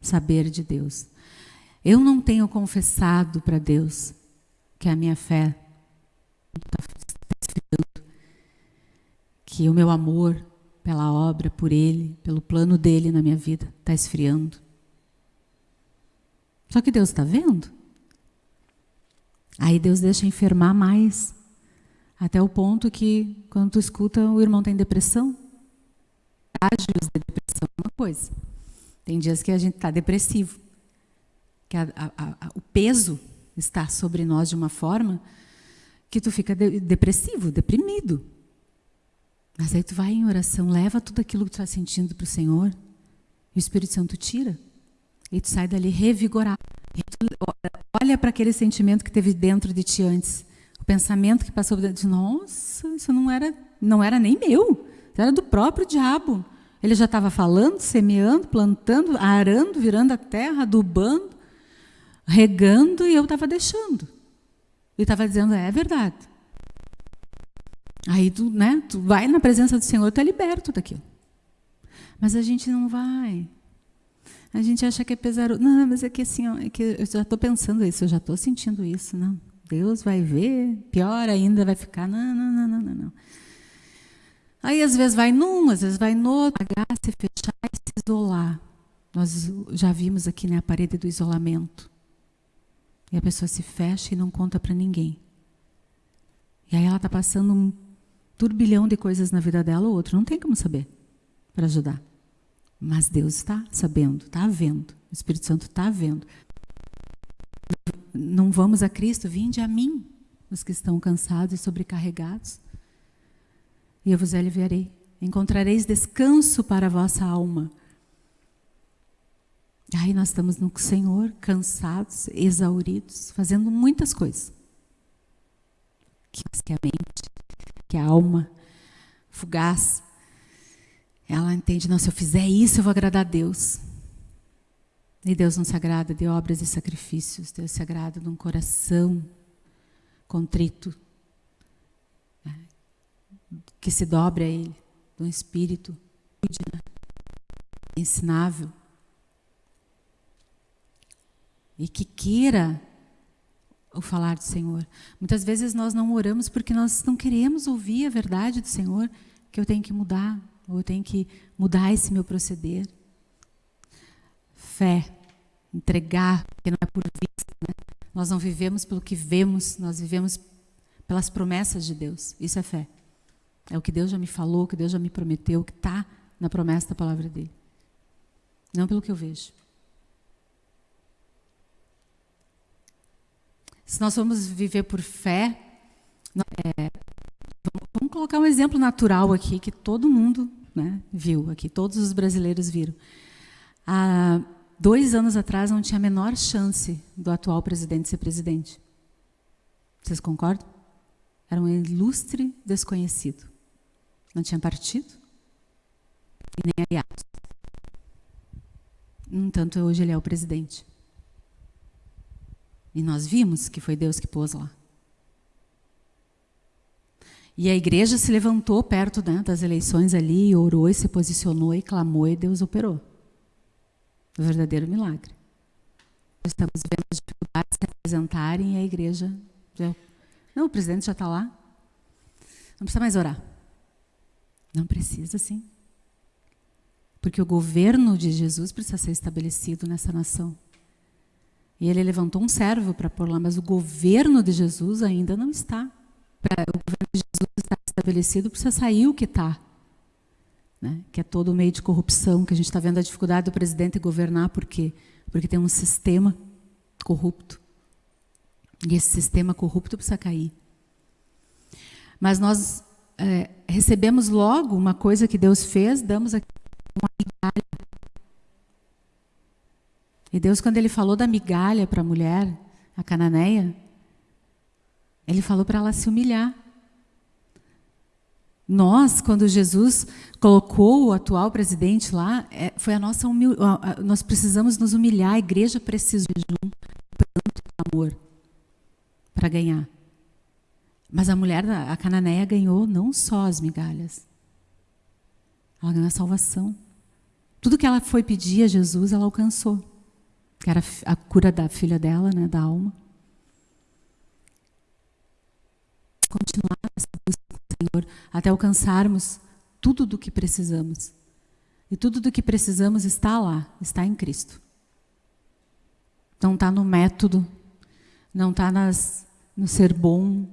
saber de Deus. Eu não tenho confessado para Deus que a minha fé está que o meu amor pela obra, por Ele, pelo plano dele na minha vida, está esfriando. Só que Deus está vendo. Aí Deus deixa enfermar mais, até o ponto que, quando tu escuta, o irmão tem depressão. Estágios de depressão é uma coisa. Tem dias que a gente está depressivo, que a, a, a, o peso está sobre nós de uma forma que tu fica de, depressivo, deprimido. Mas aí tu vai em oração, leva tudo aquilo que tu está sentindo para o Senhor, e o Espírito Santo tira. E tu sai dali revigorado. olha para aquele sentimento que teve dentro de ti antes. O pensamento que passou dentro de nossa, isso não era, não era nem meu. Era do próprio diabo. Ele já estava falando, semeando, plantando, arando, virando a terra, adubando, regando, e eu estava deixando. Ele estava dizendo, é verdade. Aí tu, né, tu vai na presença do Senhor, tu é liberto daquilo. Mas a gente não vai. A gente acha que é pesaroso. Não, mas é que assim, ó, é que eu já estou pensando isso, eu já estou sentindo isso. Não, Deus vai ver, pior ainda vai ficar. Não, não, não, não, não. não. Aí às vezes vai num, às vezes vai no outro, pagar, se fechar e se isolar. Nós já vimos aqui né, a parede do isolamento. E a pessoa se fecha e não conta para ninguém. E aí ela está passando um turbilhão de coisas na vida dela, o outro não tem como saber para ajudar. Mas Deus está sabendo, está vendo. O Espírito Santo está vendo. Não vamos a Cristo, vinde a mim, os que estão cansados e sobrecarregados. E eu vos aliviarei. Encontrareis descanso para a vossa alma. Aí nós estamos no Senhor, cansados, exauridos, fazendo muitas coisas. Que a mente, que a alma fugaz, ela entende, não, se eu fizer isso, eu vou agradar a Deus. E Deus não se agrada de obras e sacrifícios, Deus se agrada de um coração contrito, né? que se dobre a Ele, de um espírito ensinável, e que queira o falar do Senhor. Muitas vezes nós não oramos porque nós não queremos ouvir a verdade do Senhor, que eu tenho que mudar, ou eu tenho que mudar esse meu proceder. Fé, entregar, porque não é por vista. Né? Nós não vivemos pelo que vemos, nós vivemos pelas promessas de Deus. Isso é fé. É o que Deus já me falou, o que Deus já me prometeu, o que está na promessa da palavra dele. Não pelo que eu vejo. Se nós vamos viver por fé, é, Vamos colocar um exemplo natural aqui que todo mundo né, viu aqui, todos os brasileiros viram. Há dois anos atrás não tinha a menor chance do atual presidente ser presidente. Vocês concordam? Era um ilustre desconhecido. Não tinha partido e nem aliados. No entanto, hoje ele é o presidente. E nós vimos que foi Deus que pôs lá. E a igreja se levantou perto né, das eleições ali, orou e se posicionou e clamou e Deus operou. Um verdadeiro milagre. Estamos vendo as dificuldades se apresentarem e a igreja. Não, o presidente já está lá. Não precisa mais orar. Não precisa, sim. Porque o governo de Jesus precisa ser estabelecido nessa nação. E ele levantou um servo para pôr lá, mas o governo de Jesus ainda não está. O governo de Jesus está estabelecido, precisa sair o que está. Né? Que é todo o meio de corrupção, que a gente está vendo a dificuldade do presidente governar, por quê? Porque tem um sistema corrupto. E esse sistema corrupto precisa cair. Mas nós é, recebemos logo uma coisa que Deus fez, damos aqui uma migalha E Deus, quando Ele falou da migalha para a mulher, a cananeia, Ele falou para ela se humilhar. Nós, quando Jesus colocou o atual presidente lá, é, foi a nossa humil... nós precisamos nos humilhar, a igreja precisa de jejum, pranto, amor, para ganhar. Mas a mulher, a cananeia, ganhou não só as migalhas, ela ganhou a salvação. Tudo que ela foi pedir a Jesus, ela alcançou. Que era a cura da filha dela, né, da alma. Continuar essa busca com o Senhor até alcançarmos tudo do que precisamos. E tudo do que precisamos está lá, está em Cristo. Não está no método, não está no ser bom,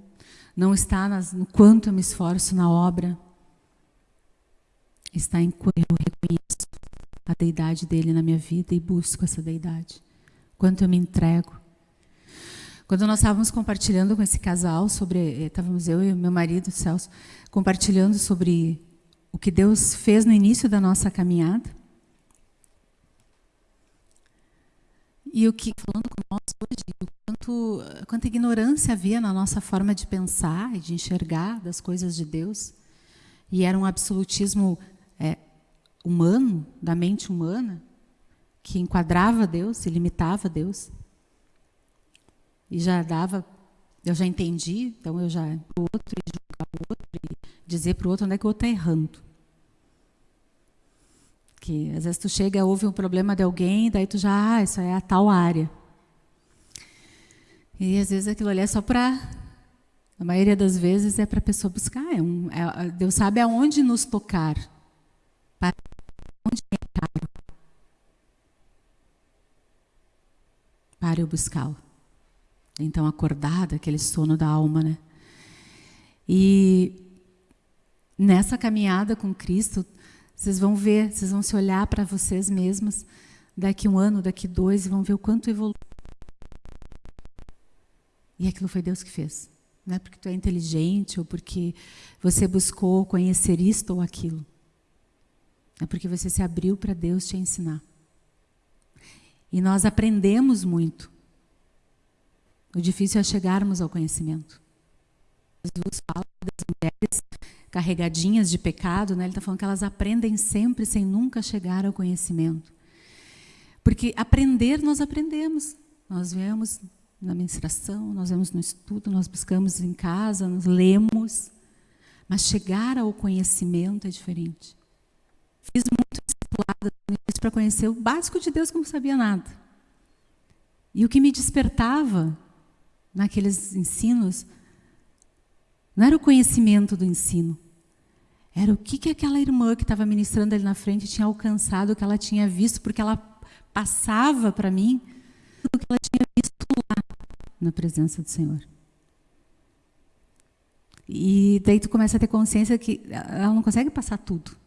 não está nas, no quanto eu me esforço na obra, está em quanto eu reconheço a deidade dele na minha vida e busco essa deidade. Quanto eu me entrego. Quando nós estávamos compartilhando com esse casal sobre, eh, estávamos eu e meu marido, Celso, compartilhando sobre o que Deus fez no início da nossa caminhada. E o que, falando com nós hoje, o quanto, quanta ignorância havia na nossa forma de pensar e de enxergar das coisas de Deus. E era um absolutismo humano, da mente humana, que enquadrava Deus e limitava Deus. E já dava, eu já entendi, então eu já o outro e julgar o outro e dizer para o outro onde é que o outro está errando. Que às vezes tu chega, ouve um problema de alguém, daí tu já, ah, isso é a tal área. E às vezes aquilo ali é só para. A maioria das vezes é para a pessoa buscar. É um, é, Deus sabe aonde nos tocar. Para Para eu buscá-lo. Então, acordada, aquele sono da alma, né? E nessa caminhada com Cristo, vocês vão ver, vocês vão se olhar para vocês mesmas daqui um ano, daqui dois, e vão ver o quanto evoluiu. E aquilo foi Deus que fez. Não é porque tu é inteligente ou porque você buscou conhecer isto ou aquilo. É porque você se abriu para Deus te ensinar. E nós aprendemos muito. O difícil é chegarmos ao conhecimento. Jesus fala das mulheres carregadinhas de pecado, né? ele está falando que elas aprendem sempre sem nunca chegar ao conhecimento. Porque aprender, nós aprendemos. Nós vemos na ministração, nós vemos no estudo, nós buscamos em casa, nós lemos. Mas chegar ao conhecimento é diferente. Fiz muito discipulado para conhecer o básico de Deus, como sabia nada. E o que me despertava naqueles ensinos não era o conhecimento do ensino, era o que, que aquela irmã que estava ministrando ali na frente tinha alcançado, o que ela tinha visto, porque ela passava para mim o que ela tinha visto lá na presença do Senhor. E daí tu começa a ter consciência que ela não consegue passar tudo.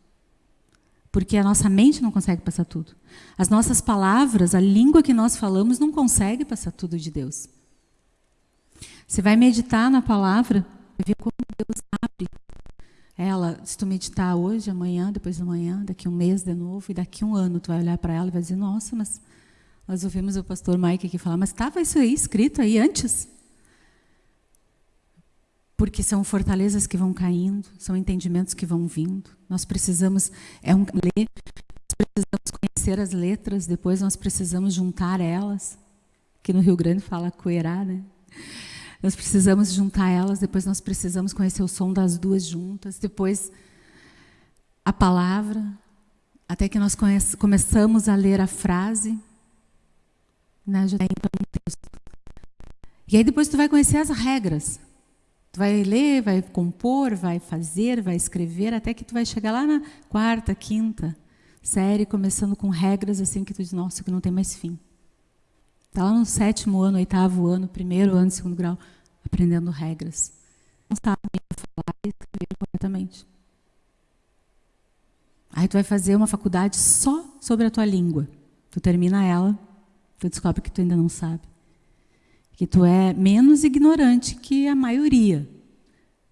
Porque a nossa mente não consegue passar tudo. As nossas palavras, a língua que nós falamos, não consegue passar tudo de Deus. Você vai meditar na palavra, vai ver como Deus abre ela. Se tu meditar hoje, amanhã, depois de amanhã, daqui um mês de novo, e daqui um ano tu vai olhar para ela e vai dizer, nossa, mas nós ouvimos o pastor Mike aqui falar, mas estava isso aí escrito aí antes? Porque são fortalezas que vão caindo, são entendimentos que vão vindo. Nós precisamos é um ler, nós precisamos conhecer as letras, depois nós precisamos juntar elas, que no Rio Grande fala coerá, né? Nós precisamos juntar elas, depois nós precisamos conhecer o som das duas juntas, depois a palavra, até que nós conhece, começamos a ler a frase, né? Já tem um texto. E aí depois tu vai conhecer as regras. Tu vai ler, vai compor, vai fazer, vai escrever, até que tu vai chegar lá na quarta, quinta série, começando com regras assim que tu diz, nossa, que não tem mais fim. Está lá no sétimo ano, oitavo ano, primeiro ano, segundo grau, aprendendo regras. Não sabe falar e escrever corretamente. Aí tu vai fazer uma faculdade só sobre a tua língua. Tu termina ela, tu descobre que tu ainda não sabe que tu é menos ignorante que a maioria,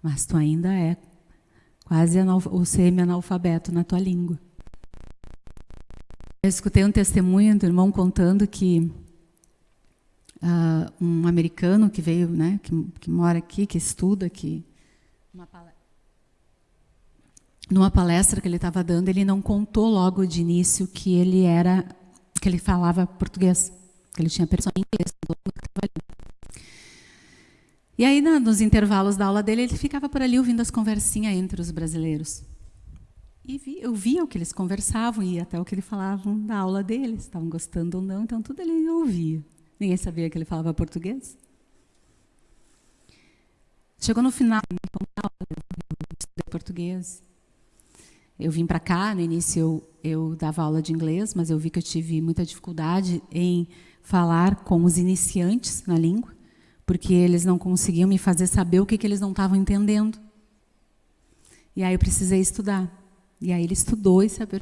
mas tu ainda é quase o semi-analfabeto na tua língua. Eu escutei um testemunho do irmão contando que uh, um americano que veio, né, que, que, mora aqui, que estuda aqui, numa palestra que ele estava dando, ele não contou logo de início que ele era, que ele falava português, que ele tinha pessoa em inglês. E aí, nos intervalos da aula dele, ele ficava por ali ouvindo as conversinhas entre os brasileiros. E vi, eu via o que eles conversavam e até o que eles falavam da aula deles, estavam gostando ou não, então tudo ele ouvia. Ninguém sabia que ele falava português. Chegou no final, eu estudei português. Eu vim para cá, no início eu, eu dava aula de inglês, mas eu vi que eu tive muita dificuldade em falar com os iniciantes na língua, porque eles não conseguiam me fazer saber o que, que eles não estavam entendendo. E aí eu precisei estudar. E aí ele estudou e sabe.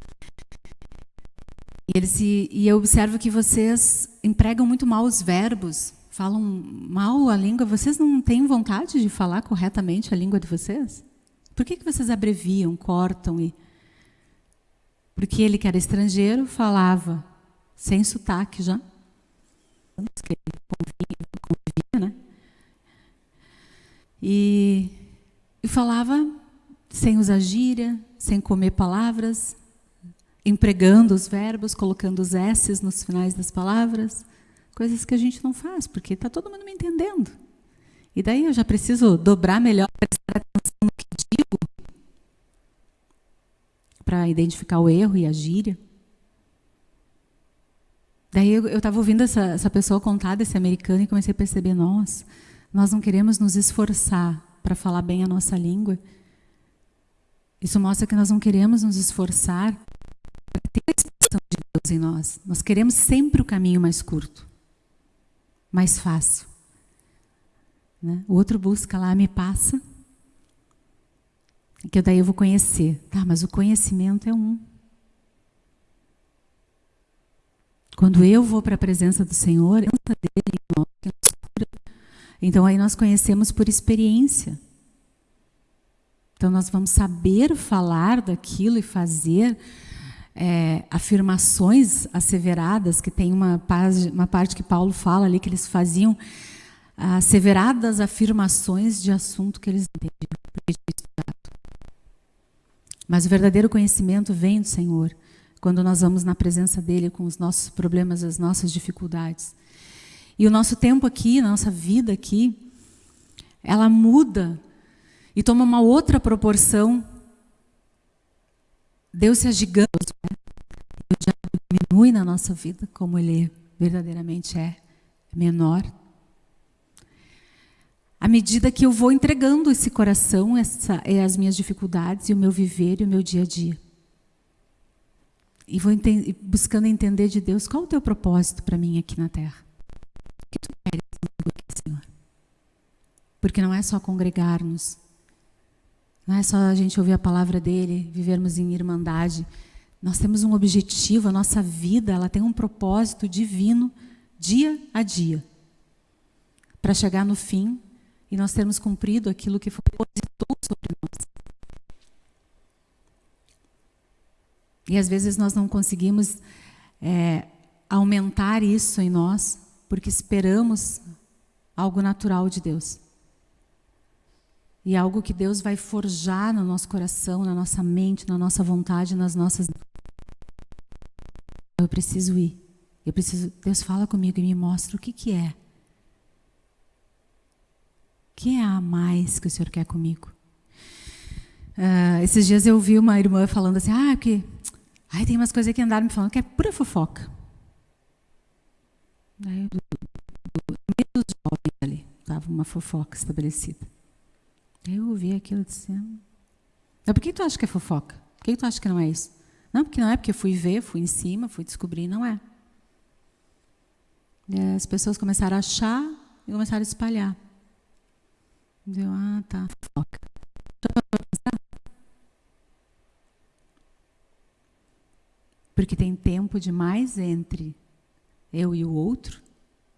E, ele se, e eu observo que vocês empregam muito mal os verbos, falam mal a língua. Vocês não têm vontade de falar corretamente a língua de vocês? Por que, que vocês abreviam, cortam e porque ele que era estrangeiro falava sem sotaque já, convivia, convivia né? E, e falava sem usar gíria, sem comer palavras, empregando os verbos, colocando os S's nos finais das palavras, coisas que a gente não faz, porque está todo mundo me entendendo. E daí eu já preciso dobrar melhor, prestar atenção no que digo, para identificar o erro e a gíria. Daí eu estava ouvindo essa, essa pessoa contar desse americano e comecei a perceber, nós, nós não queremos nos esforçar para falar bem a nossa língua, isso mostra que nós não queremos nos esforçar para ter a expressão de Deus em nós. Nós queremos sempre o caminho mais curto, mais fácil. Né? O outro busca lá, me passa, que daí eu vou conhecer. Tá, mas o conhecimento é um. Quando eu vou para a presença do Senhor, então aí nós conhecemos por experiência. Então, nós vamos saber falar daquilo e fazer é, afirmações asseveradas, que tem uma, parte, uma parte que Paulo fala ali, que eles faziam asseveradas afirmações de assunto que eles entendiam. Mas o verdadeiro conhecimento vem do Senhor, quando nós vamos na presença dEle com os nossos problemas, as nossas dificuldades. E o nosso tempo aqui, a nossa vida aqui, ela muda e toma uma outra proporção. Deus se agigando, né? e o diabo diminui na nossa vida como ele verdadeiramente é, menor. À medida que eu vou entregando esse coração, essa, é as minhas dificuldades e o meu viver e o meu dia a dia. E vou ente buscando entender de Deus qual o teu propósito para mim aqui na terra. Porque não é só congregar-nos, não é só a gente ouvir a palavra dele, vivermos em irmandade. Nós temos um objetivo, a nossa vida ela tem um propósito divino dia a dia. Para chegar no fim e nós termos cumprido aquilo que foi depositou sobre nós. E às vezes nós não conseguimos é, aumentar isso em nós, porque esperamos algo natural de Deus. E é algo que Deus vai forjar no nosso coração, na nossa mente, na nossa vontade, nas nossas. Eu preciso ir. Eu preciso. Deus fala comigo e me mostra o que, que é. O que é a mais que o Senhor quer comigo? Uh, esses dias eu vi uma irmã falando assim, ah, que ai, tem umas coisas que andaram me falando que é pura fofoca. Aí, do, do, meio dos jovens ali, estava uma fofoca estabelecida. Eu ouvi aquilo dizendo. Mas por que tu acha que é fofoca? Por que tu acha que não é isso? Não, porque não é, porque fui ver, fui em cima, fui descobrir, não é. E as pessoas começaram a achar e começaram a espalhar. Deu, ah, tá, fofoca. Porque tem tempo demais entre eu e o outro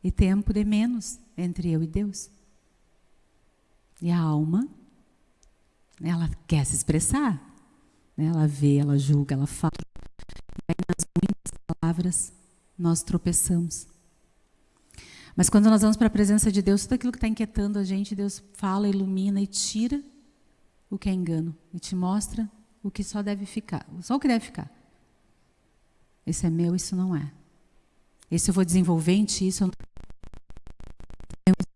e tempo de menos entre eu e Deus. E a alma, ela quer se expressar. Né? Ela vê, ela julga, ela fala. E aí, nas muitas palavras, nós tropeçamos. Mas quando nós vamos para a presença de Deus, tudo aquilo que está inquietando a gente, Deus fala, ilumina e tira o que é engano e te mostra o que só deve ficar, só o que deve ficar. Esse é meu, isso não é. Esse eu vou desenvolver em ti, isso eu não...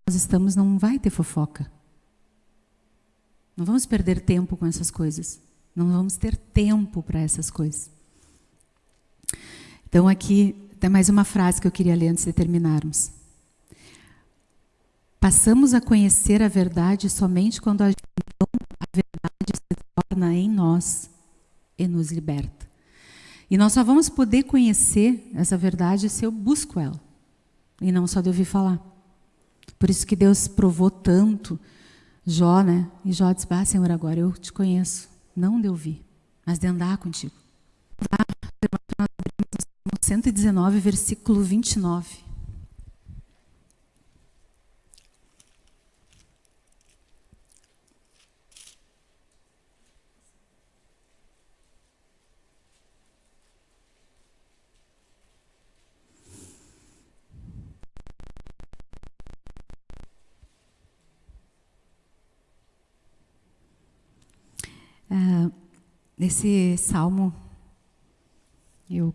nós estamos não vai ter fofoca. Não vamos perder tempo com essas coisas. Não vamos ter tempo para essas coisas. Então aqui tem mais uma frase que eu queria ler antes de terminarmos. Passamos a conhecer a verdade somente quando a, a verdade se torna em nós e nos liberta. E nós só vamos poder conhecer essa verdade se eu busco ela, e não só de ouvir falar. Por isso que Deus provou tanto Jó, né? E Jó disse, ah, Senhor, agora eu te conheço, não de ouvir, mas de andar contigo. Lá, nós abrimos 119, versículo 29. Ah, nesse salmo, eu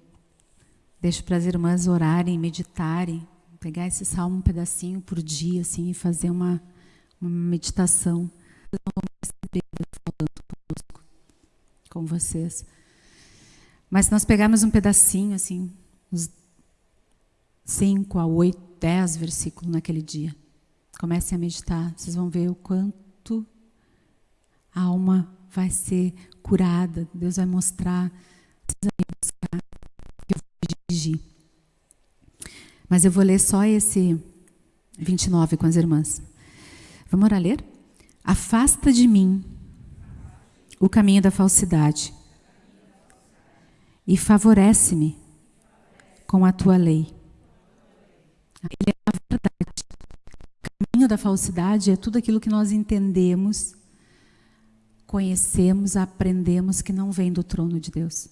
deixo para as irmãs orarem, meditarem, pegar esse salmo um pedacinho por dia, assim, e fazer uma, uma meditação. Falando conosco, com vocês. Mas se nós pegarmos um pedacinho, assim, uns 5 a 8, 10 versículos naquele dia, comecem a meditar, vocês vão ver o quanto a alma vai ser curada, Deus vai mostrar, precisa me buscar, eu vou dirigir. Mas eu vou ler só esse 29 com as irmãs. Vamos orar ler? Afasta de mim o caminho da falsidade e favorece-me com a tua lei. Ele é a verdade. O caminho da falsidade é tudo aquilo que nós entendemos conhecemos, aprendemos que não vem do trono de Deus.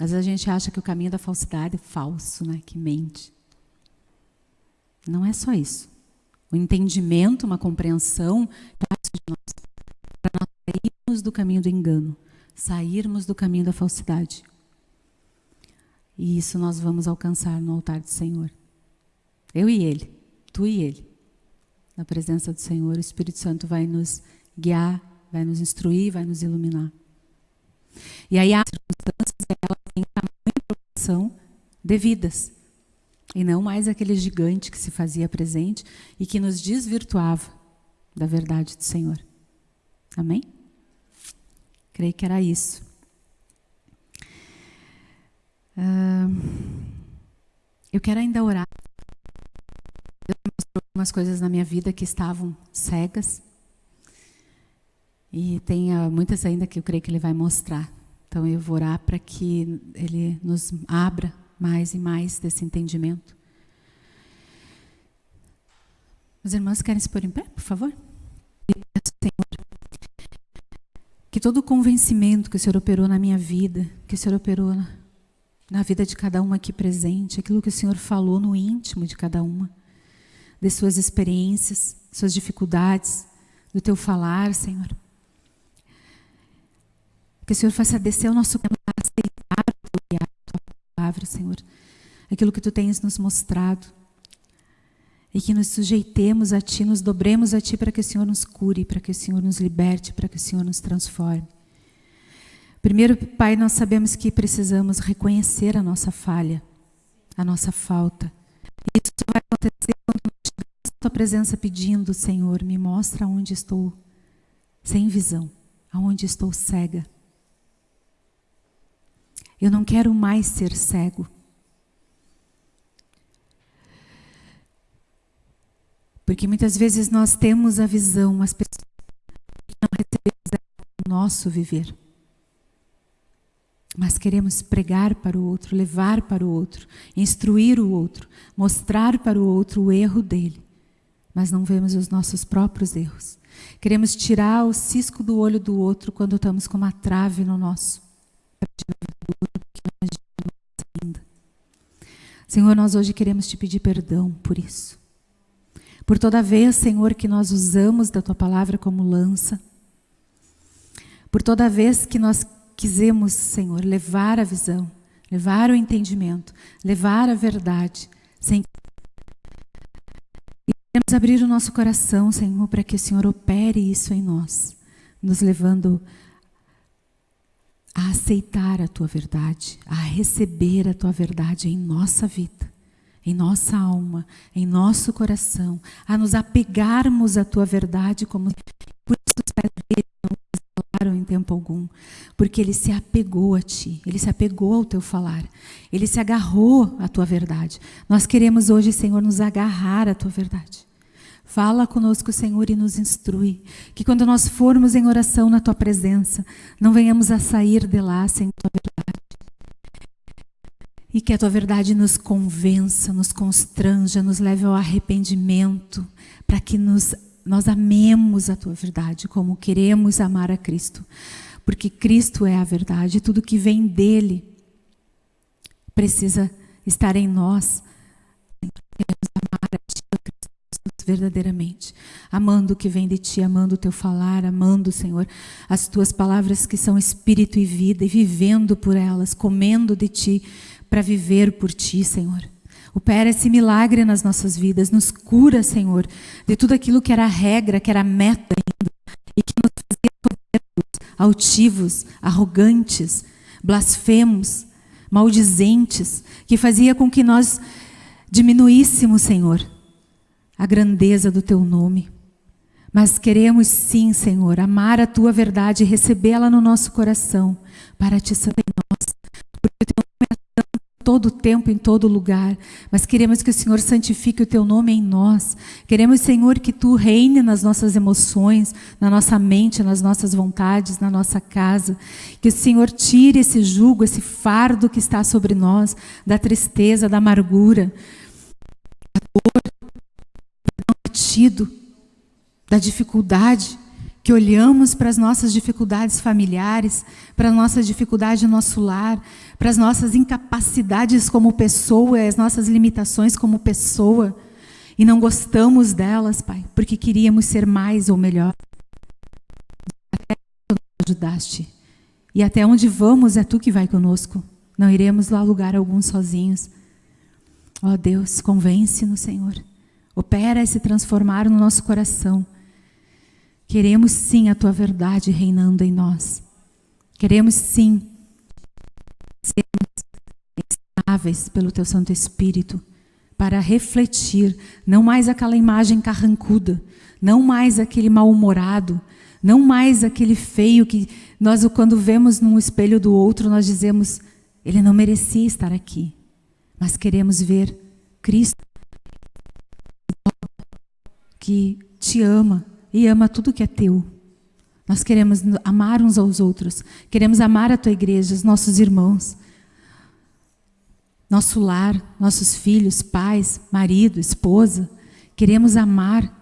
Às vezes a gente acha que o caminho da falsidade é falso, né? que mente. Não é só isso. O entendimento, uma compreensão de nós. Para nós sairmos do caminho do engano, sairmos do caminho da falsidade. E isso nós vamos alcançar no altar do Senhor. Eu e Ele, tu e Ele. Na presença do Senhor, o Espírito Santo vai nos guiar, vai nos instruir, vai nos iluminar. E aí as circunstâncias elas têm tamanho e proporção devidas. E não mais aquele gigante que se fazia presente e que nos desvirtuava da verdade do Senhor. Amém? Creio que era isso. eu quero ainda orar. Deus mostrou algumas coisas na minha vida que estavam cegas. E tem uh, muitas ainda que eu creio que ele vai mostrar. Então eu vou orar para que ele nos abra mais e mais desse entendimento. Os irmãos querem se pôr em pé, por favor? Que todo o convencimento que o Senhor operou na minha vida, que o Senhor operou na, na vida de cada uma aqui presente, aquilo que o Senhor falou no íntimo de cada uma, de suas experiências, suas dificuldades, do teu falar, Senhor. Que o Senhor faça descer o nosso coração aceitar a tua palavra, Senhor. Aquilo que tu tens nos mostrado. E que nos sujeitemos a Ti, nos dobremos a Ti para que o Senhor nos cure, para que o Senhor nos liberte, para que o Senhor nos transforme. Primeiro, Pai, nós sabemos que precisamos reconhecer a nossa falha, a nossa falta. E isso vai acontecer quando nós chegamos à Tua presença pedindo, Senhor, me mostra onde estou sem visão, aonde estou cega. Eu não quero mais ser cego. Porque muitas vezes nós temos a visão, mas não recebemos o nosso viver. Mas queremos pregar para o outro, levar para o outro, instruir o outro, mostrar para o outro o erro dele. Mas não vemos os nossos próprios erros. Queremos tirar o cisco do olho do outro quando estamos com uma trave no nosso. Senhor, nós hoje queremos te pedir perdão por isso. Por toda vez, Senhor, que nós usamos da tua palavra como lança. Por toda vez que nós quisemos, Senhor, levar a visão, levar o entendimento, levar a verdade, sem e queremos abrir o nosso coração, Senhor, para que o Senhor opere isso em nós, nos levando a aceitar a tua verdade, a receber a tua verdade em nossa vida, em nossa alma, em nosso coração, a nos apegarmos à tua verdade como por isso os pés dele não falaram em tempo algum, porque ele se apegou a ti, ele se apegou ao teu falar, ele se agarrou à tua verdade. Nós queremos hoje, Senhor, nos agarrar à tua verdade. Fala conosco, Senhor, e nos instrui. Que quando nós formos em oração na tua presença, não venhamos a sair de lá sem tua verdade. E que a tua verdade nos convença, nos constranja, nos leve ao arrependimento, para que nos, nós amemos a tua verdade como queremos amar a Cristo. Porque Cristo é a verdade, tudo que vem dele precisa estar em nós. Queremos amar a ti, verdadeiramente, amando o que vem de ti, amando o teu falar, amando, Senhor, as tuas palavras que são espírito e vida, e vivendo por elas, comendo de ti, para viver por ti, Senhor. Opera esse milagre nas nossas vidas, nos cura, Senhor, de tudo aquilo que era regra, que era meta ainda, e que nos fazia altivos, arrogantes, blasfemos, maldizentes, que fazia com que nós diminuíssemos, Senhor, a grandeza do teu nome. Mas queremos sim, Senhor, amar a tua verdade e recebê-la no nosso coração para te santo em nós. Porque o teu nome é santo todo tempo, em todo lugar. Mas queremos que o Senhor santifique o teu nome em nós. Queremos, Senhor, que tu reine nas nossas emoções, na nossa mente, nas nossas vontades, na nossa casa. Que o Senhor tire esse jugo, esse fardo que está sobre nós, da tristeza, da amargura, da dor, da dificuldade, que olhamos para as nossas dificuldades familiares, para a nossa dificuldade no nosso lar, para as nossas incapacidades como pessoa, as nossas limitações como pessoa, e não gostamos delas, Pai, porque queríamos ser mais ou melhor. Até tu nos ajudaste. E até onde vamos é tu que vai conosco. Não iremos lá lugar algum sozinhos. Ó oh, Deus, convence-nos, Senhor. Opera e se transformar no nosso coração. Queremos sim a tua verdade reinando em nós. Queremos sim sermos ensináveis pelo teu Santo Espírito para refletir não mais aquela imagem carrancuda, não mais aquele mal-humorado, não mais aquele feio que nós quando vemos num espelho do outro nós dizemos ele não merecia estar aqui. Mas queremos ver Cristo que te ama e ama tudo que é teu. Nós queremos amar uns aos outros, queremos amar a tua igreja, os nossos irmãos, nosso lar, nossos filhos, pais, marido, esposa. Queremos amar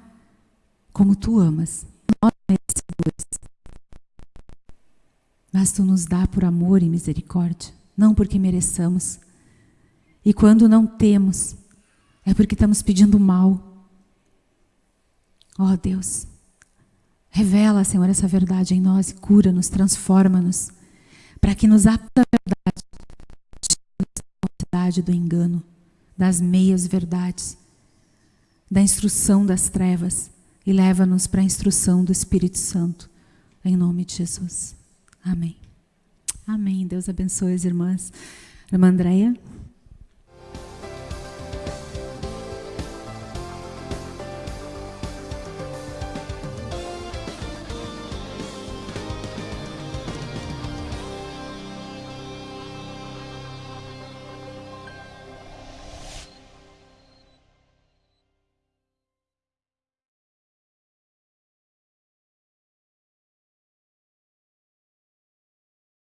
como tu amas. Nós merecedores. Mas tu nos dá por amor e misericórdia, não porque mereçamos. E quando não temos, é porque estamos pedindo mal. Ó oh, Deus, revela, Senhor, essa verdade em nós cura-nos, transforma-nos, para que nos apta a verdade, do engano, das meias verdades, da instrução das trevas e leva-nos para a instrução do Espírito Santo, em nome de Jesus. Amém. Amém. Deus abençoe as irmãs. Irmã Andréia.